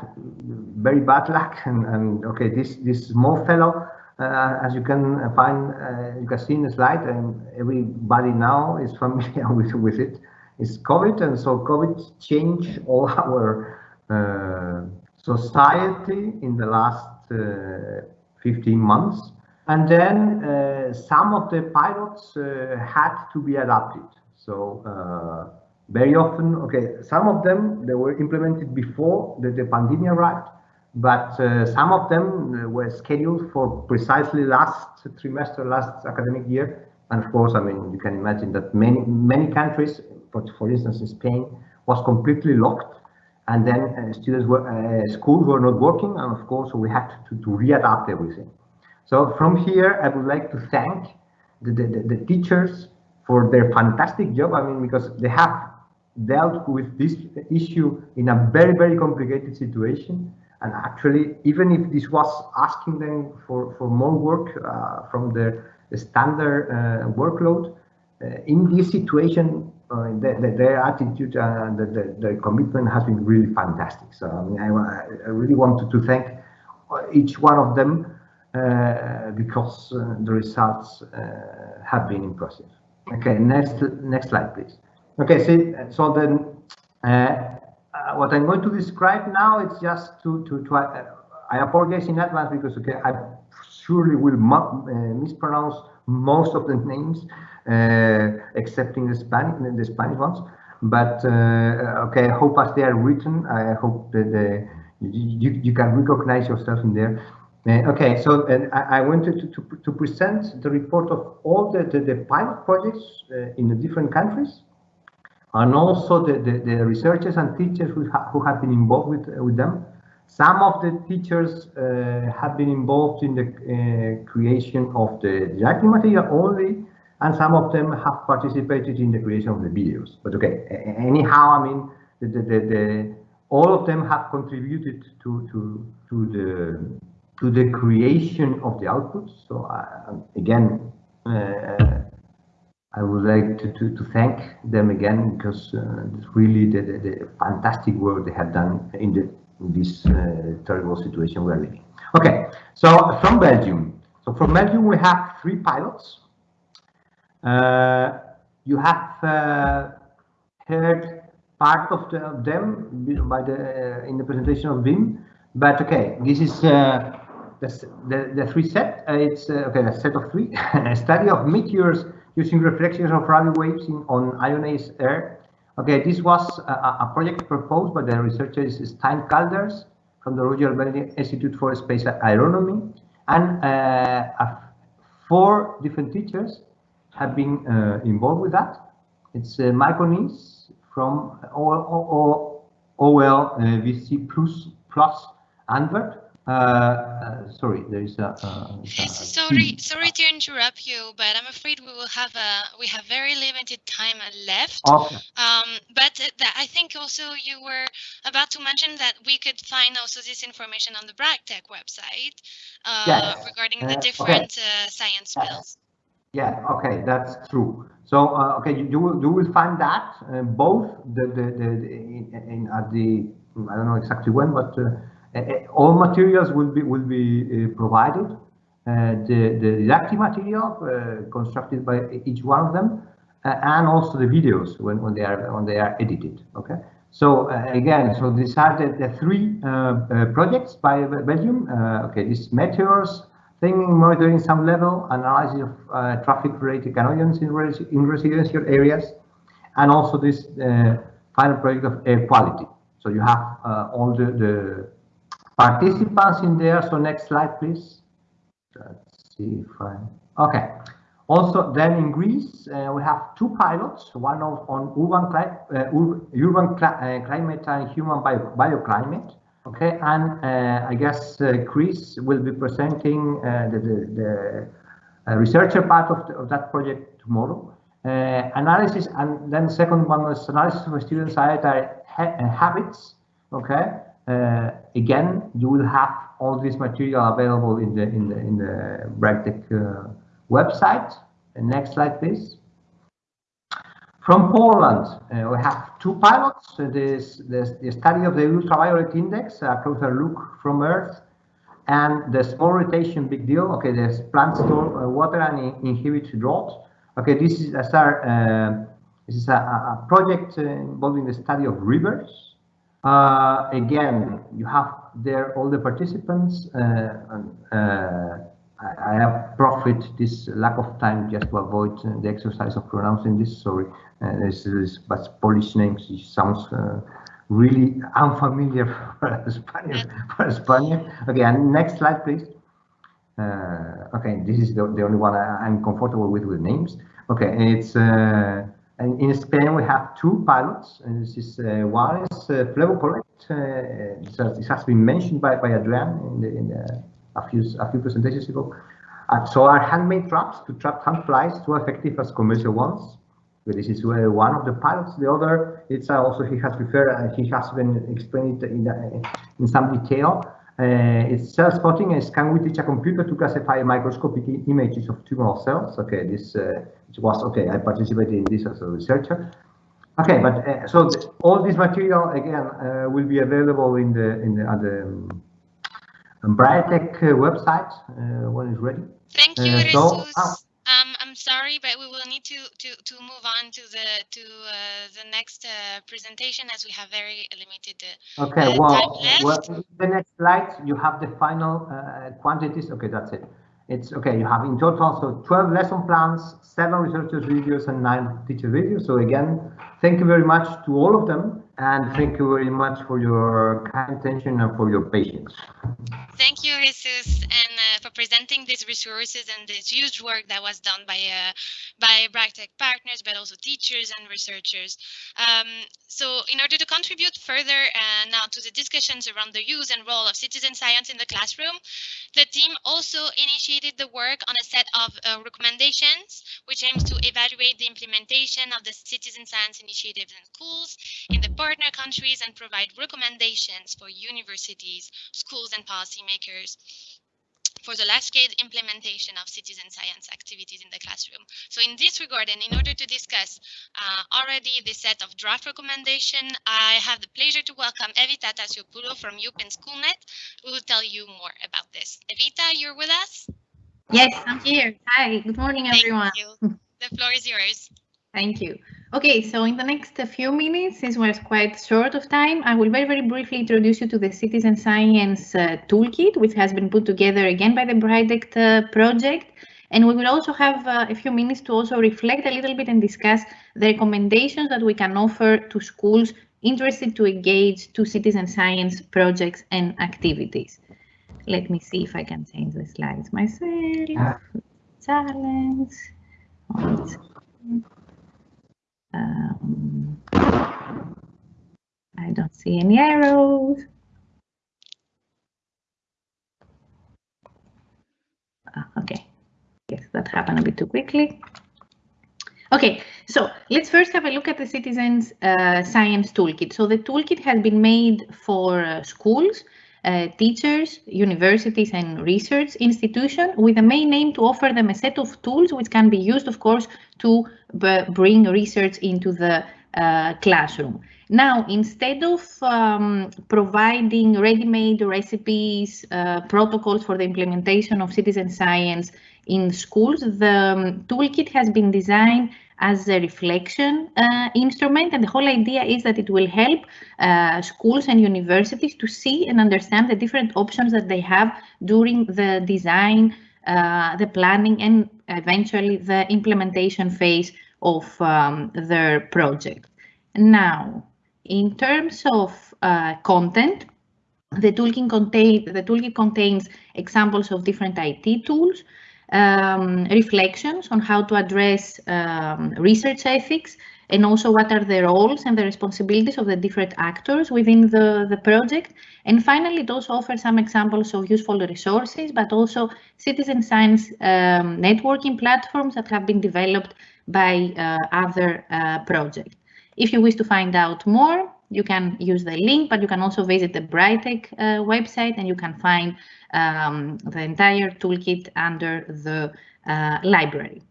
very bad luck, and, and okay, this this small fellow, uh, as you can find, uh, you can see in the slide, and everybody now is familiar *laughs* with with it. is COVID, and so COVID changed all our uh, society in the last uh, 15 months. And then uh, some of the pilots uh, had to be adapted. So uh, very often, okay, some of them, they were implemented before the, the pandemic arrived, but uh, some of them were scheduled for precisely last trimester, last academic year. And of course, I mean, you can imagine that many, many countries, but for instance, in Spain, was completely locked. And then uh, students were uh, schools were not working. And of course we had to, to readapt everything. So from here i would like to thank the, the, the, teachers for their fantastic job. I mean because they have dealt with this issue in a very very complicated situation and actually even if this was asking them for for more work uh, from the, standard uh, workload uh, in this situation uh, the, the, their attitude and the, the, the, commitment has been really fantastic. So I mean, I, I really wanted to thank each one of them uh, because uh, the results uh, have been impressive. Okay, next next slide, please. Okay, so, so then uh, uh, what I'm going to describe now is just to to, to I apologize in advance because okay, I surely will mispronounce most of the names uh, excepting the Spanish, the Spanish ones. But uh, okay, I hope as they are written, I hope that you, you can recognize yourself in there. Uh, okay, so uh, I, I, wanted to, to, to, present the report of all the, the, the pilot projects uh, in the different countries and also the, the, the researchers and teachers who, ha who have been involved with, with them. Some of the teachers uh, have been involved in the creation of the didactic material only, and some of them have participated in the creation of the videos. But okay, anyhow, I mean, the, the, the, the all of them have contributed to to to the to the creation of the outputs. So uh, again, uh, I would like to, to, to thank them again because uh, really the, the, the, fantastic work they have done in, the, in this uh, terrible situation we're living. Okay, so from Belgium. So from Belgium we have three pilots. Uh, you have uh, heard part of, the, of, them by the uh, in the presentation of Wim, but okay, this is the, the, the three set. it's okay, a set of three. *laughs* a study of meteors using reflections of radio waves in, on ionized air. Okay, this was a, a, project proposed by the researchers Stijn Calders from the Royal Belgian Institute for Space Aeronomy and uh, four different teachers have been uh, involved with that. It's uh, Michael from OL uh, Plus Plus Antwerp. Uh, uh, sorry, there is a. Uh, sorry, sorry to interrupt you, but I'm afraid we will have a we have very limited time left. Okay. Um, but I think also you were about to mention that we could find also this information on the BRITEC website yes. regarding the different okay. science fields. Yeah, okay, that's true. So, uh, okay, you, you, will you will find that uh, both the the, the, the in, in, at the I don't know exactly when, but uh, all materials will be will be uh, provided. Uh, the the didactic material uh, constructed by each one of them, and also the videos when when they are when they are edited. Okay. So again, so these are the, the three projects by Belgium. okay, this meteors Thinking, monitoring some level, analysis of uh, traffic-related canoidons in, res in residential areas, and also this uh, final project of air quality. So you have uh, all the, the, participants in there. So next slide, please. Let's see if I... Okay. Also, then in Greece, uh, we have two pilots, one of, on urban, cli uh, urban uh, climate and human bio bioclimate. Okay, and uh, I guess uh, Chris will be presenting uh, the, the, the researcher part of, the, of, that project tomorrow. Analysis, and then second one was analysis of student dietary ha habits. Okay, again, you will have all this material available in the in the in the BRITEC website. next slide, please. From Poland, uh, we have two pilots. Uh, this, this, the study of the ultraviolet index, a closer look from Earth, and the small rotation big deal. Okay, the plants store uh, water and inhibit drought. Okay, this is as our uh, This is a, a project involving the study of rivers. Again, you have there all the participants. I have profit this lack of time just to avoid uh, the exercise of pronouncing this. Sorry, uh, this is but Polish names. It sounds uh, really unfamiliar *laughs* for Spanish. For Spanish. Okay, and next slide, please. Uh, okay, this is the, the only one I, am comfortable with with names. Okay, it's uh, in Spain we have two pilots. And this is uh, one is uh, FleboCollect. Uh, this has been mentioned by by Adrian in the, in the a few a few presentations ago. Uh, so our handmade traps to trap flies too effective as commercial ones. But this is uh, one of the pilots. The other, it's uh, also he has referred, uh, he has been explained in, in some detail. Uh, it's cell spotting and can we teach a computer to classify microscopic images of tumoral cells? Okay, this was okay. I participated in this as a researcher. Okay, but so the, all this material again will be available in the in the other. Um, BRITEC uh, website uh, when it's ready. Thank you, uh, so, oh. Sorry, but we will need to to to move on to the to uh, the next uh, presentation as we have very limited. Uh, okay, well, well, the next slide you have the final quantities. Okay, that's it. It's okay. You have in total so 12 lesson plans, seven researchers videos, and nine teacher videos. So again, thank you very much to all of them. And thank you very much for your kind attention and for your patience. Thank you, Jesus, and uh, for presenting these resources and this huge work that was done by uh, by BRITEC partners, but also teachers and researchers. Um, so in order to contribute further uh, now to the discussions around the use and role of citizen science in the classroom, the team also initiated the work on a set of uh, recommendations, which aims to evaluate the implementation of the citizen science initiatives in schools in the partner countries and provide recommendations for universities, schools and policymakers for the large-scale implementation of citizen science activities in the classroom. So in this regard, and in order to discuss uh, already the set of draft recommendation, I have the pleasure to welcome Evita Tasiopoulou from European Schoolnet, who will tell you more about this. Evita, you're with us? Yes, I'm here. Hi, good morning, everyone. Thank you. The floor is yours. *laughs* Thank you. Okay, so in the next few minutes, since we're quite short of time, I will very, very briefly introduce you to the Citizen Science uh, Toolkit, which has been put together again by the BRITEC uh, project. And we will also have uh, a few minutes to also reflect a little bit and discuss the recommendations that we can offer to schools interested to engage to citizen science projects and activities. Let me see if I can change the slides myself. Challenge. Um, I don't see any arrows. Ah, okay, yes, that happened a bit too quickly. Okay, so let's first have a look at the Citizens uh, Science Toolkit. So the toolkit has been made for uh, schools uh, teachers, universities and research institutions with the main aim to offer them a set of tools which can be used, of course, to bring research into the uh, classroom. Now, instead of um, providing ready-made recipes, uh, protocols for the implementation of citizen science in schools, the um, toolkit has been designed as a reflection uh, instrument. And the whole idea is that it will help uh, schools and universities to see and understand the different options that they have during the design, uh, the planning, and eventually the implementation phase of um, their project. Now, in terms of uh, content, the toolkit, contain, the toolkit contains examples of different IT tools, um, reflections on how to address um, research ethics and also what are the roles and the responsibilities of the different actors within the, the project. And finally, it also offers some examples of useful resources, but also citizen science um, networking platforms that have been developed by uh, other uh, projects. If you wish to find out more, you can use the link, but you can also visit the BRITEC uh, website and you can find um, the entire toolkit under the uh, library.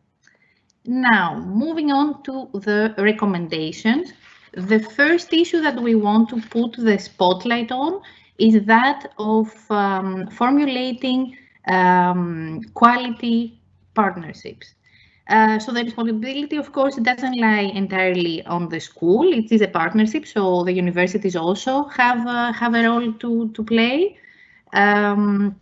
Now, moving on to the recommendations. The first issue that we want to put the spotlight on is that of um, formulating um, quality partnerships. Uh, so the responsibility, of course, doesn't lie entirely on the school. It is a partnership, so the universities also have uh, have a role to to play. Um,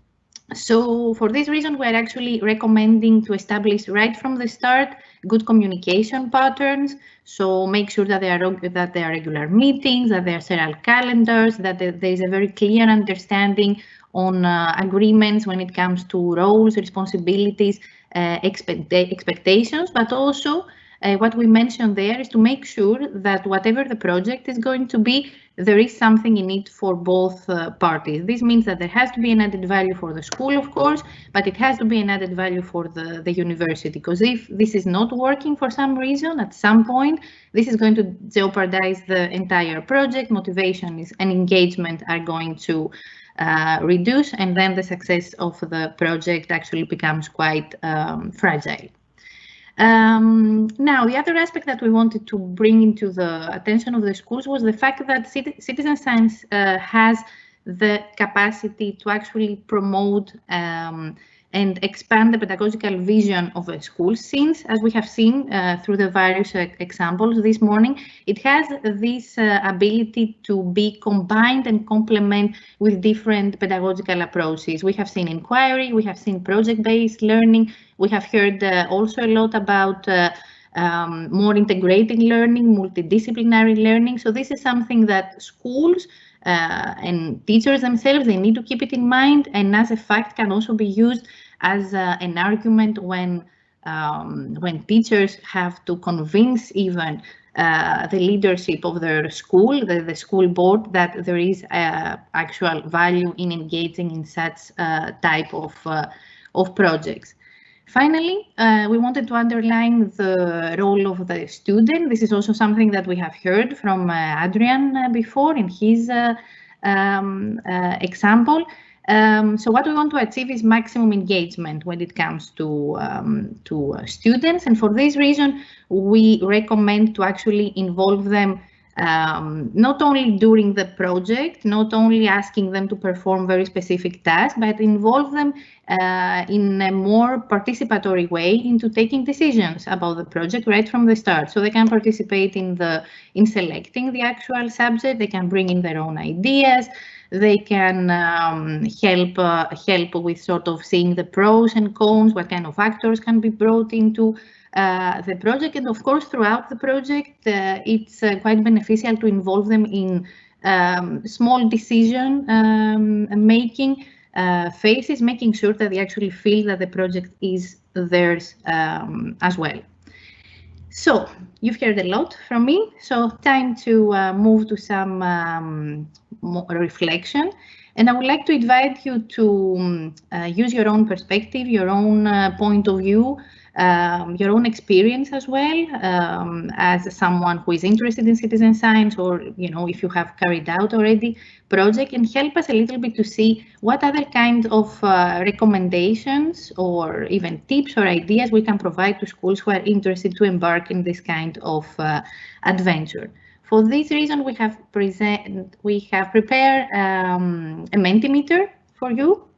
so for this reason, we're actually recommending to establish right from the start good communication patterns. So make sure that there are that there are regular meetings, that there are serial calendars, that there is a very clear understanding on uh, agreements when it comes to roles, responsibilities, uh, expect expectations, but also uh, what we mentioned there is to make sure that whatever the project is going to be, there is something in it for both uh, parties. This means that there has to be an added value for the school, of course, but it has to be an added value for the, the university. Because if this is not working for some reason, at some point, this is going to jeopardize the entire project. Motivation is, and engagement are going to uh, reduce and then the success of the project actually becomes quite um, fragile. Um, now, the other aspect that we wanted to bring into the attention of the schools was the fact that citizen science uh, has the capacity to actually promote um, and expand the pedagogical vision of a school since, as we have seen uh, through the various uh, examples this morning, it has this uh, ability to be combined and complement with different pedagogical approaches. We have seen inquiry, we have seen project-based learning, we have heard uh, also a lot about uh, um, more integrated learning, multidisciplinary learning. So this is something that schools uh, and teachers themselves, they need to keep it in mind and as a fact can also be used as uh, an argument when um, when teachers have to convince even uh, the leadership of their school, the, the school board, that there is uh, actual value in engaging in such type of, of projects. Finally, uh, we wanted to underline the role of the student. This is also something that we have heard from uh, Adrian uh, before in his uh, um, uh, example. Um, so what we want to achieve is maximum engagement when it comes to, um, to students. And for this reason, we recommend to actually involve them um, not only during the project, not only asking them to perform very specific tasks, but involve them uh, in a more participatory way into taking decisions about the project right from the start. So they can participate in the in selecting the actual subject, they can bring in their own ideas, they can um, help uh, help with sort of seeing the pros and cons, what kind of factors can be brought into uh, the project. And of course, throughout the project, uh, it's uh, quite beneficial to involve them in um, small decision um, making uh, phases, making sure that they actually feel that the project is theirs um, as well. So you've heard a lot from me, so time to uh, move to some um, reflection. And I would like to invite you to um, use your own perspective, your own point of view, um, your own experience as well um, as someone who is interested in citizen science or you know if you have carried out already project and help us a little bit to see what other kind of uh, recommendations or even tips or ideas we can provide to schools who are interested to embark in this kind of uh, adventure. For this reason, we have present we have prepared um, a Mentimeter for you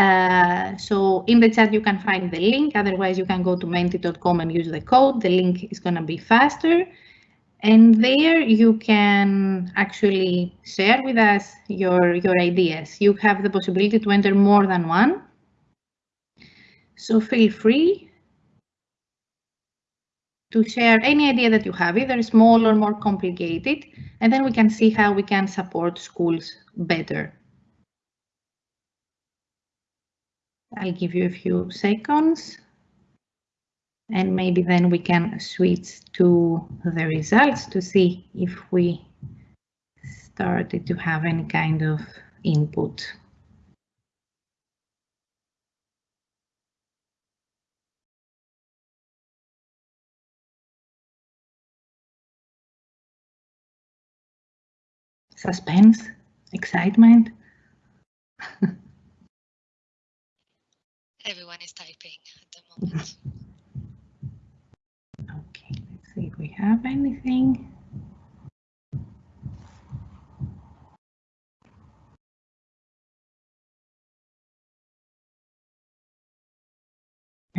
uh, so in the chat, you can find the link. Otherwise, you can go to menti.com and use the code. The link is going to be faster. And there you can actually share with us your, your ideas. You have the possibility to enter more than one. So feel free to share any idea that you have, either small or more complicated, and then we can see how we can support schools better. I'll give you a few seconds. And maybe then we can switch to the results to see if we started to have any kind of input. Suspense, excitement. *laughs* Everyone is typing at the moment. Okay, let's see if we have anything.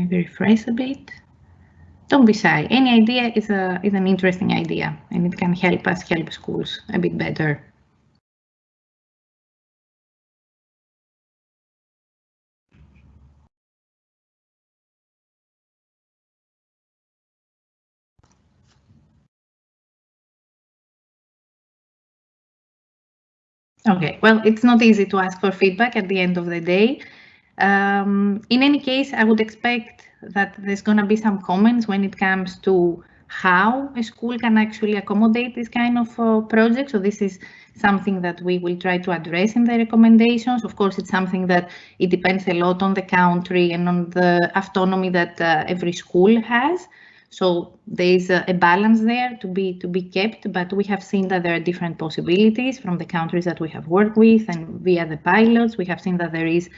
maybe refresh a bit. Don't be shy. Any idea is a is an interesting idea, and it can help us help schools a bit better. Okay, well, it's not easy to ask for feedback at the end of the day. Um, in any case, I would expect that there's going to be some comments when it comes to how a school can actually accommodate this kind of uh, project. So this is something that we will try to address in the recommendations. Of course, it's something that it depends a lot on the country and on the autonomy that uh, every school has. So there is a, a, balance there to be to be kept, but we have seen that there are different possibilities from the countries that we have worked with and via the pilots. We have seen that there is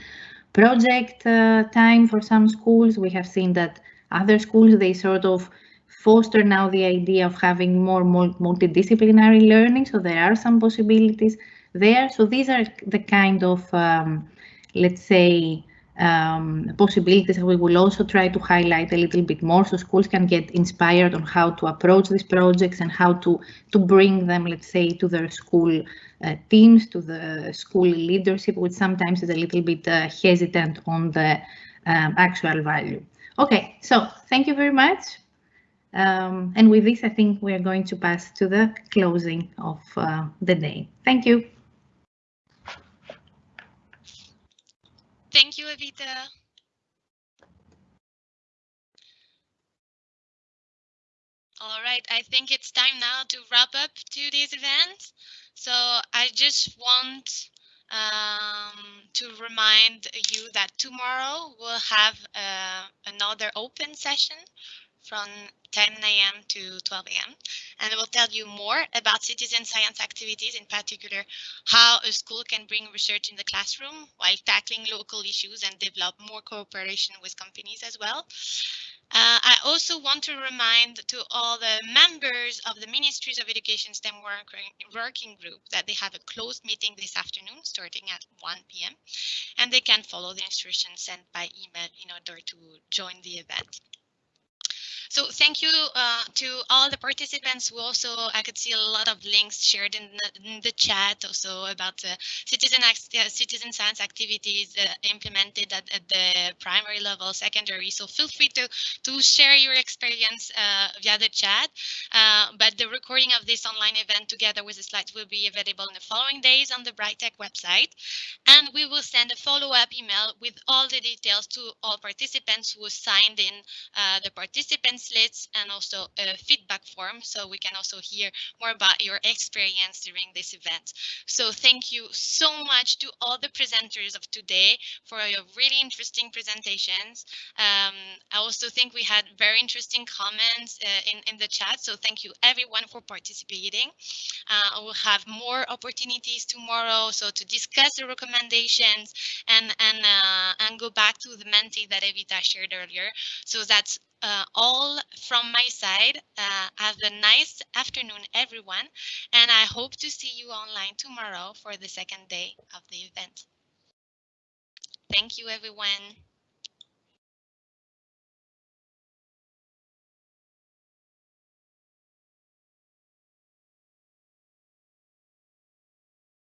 project uh, time for some schools. We have seen that other schools, they sort of foster now the idea of having more multidisciplinary learning. So there are some possibilities there. So these are the kind of, um, let's say, um, possibilities we will also try to highlight a little bit more so schools can get inspired on how to approach these projects and how to to bring them let's say to their school uh, teams to the school leadership which sometimes is a little bit uh, hesitant on the um, actual value. Okay so thank you very much. Um, and with this i think we are going to pass to the closing of uh, the day. Thank you Thank you, Evita. All right, I think it's time now to wrap up today's event. So I just want um, to remind you that tomorrow we'll have uh, another open session from 10 a.m. to 12 a.m. And we'll tell you more about citizen science activities, in particular, how a school can bring research in the classroom while tackling local issues and develop more cooperation with companies as well. Uh, I also want to remind to all the members of the Ministries of Education STEM working group that they have a closed meeting this afternoon starting at 1 p.m. and they can follow the instructions sent by email in order to join the event. So thank you uh, to all the participants who also, I could see a lot of links shared in the, in the chat also about uh, citizen, uh, citizen science activities uh, implemented at, at, the primary level, secondary. So feel free to, to share your experience uh, via the chat. Uh, but the recording of this online event together with the slides will be available in the following days on the BRITEC website. And we will send a follow-up email with all the details to all participants who signed in the participants slits and also a feedback form so we can also hear more about your experience during this event. So thank you so much to all the presenters of today for your really interesting presentations. Um, I also think we had very interesting comments uh, in, in the chat, so thank you everyone for participating. Uh, we'll have more opportunities tomorrow so to discuss the recommendations and and uh, and go back to the Menti that Evita shared earlier. So that's uh, all from my side. Uh, have a nice afternoon, everyone, and I hope to see you online tomorrow for the second day of the event. Thank you, everyone.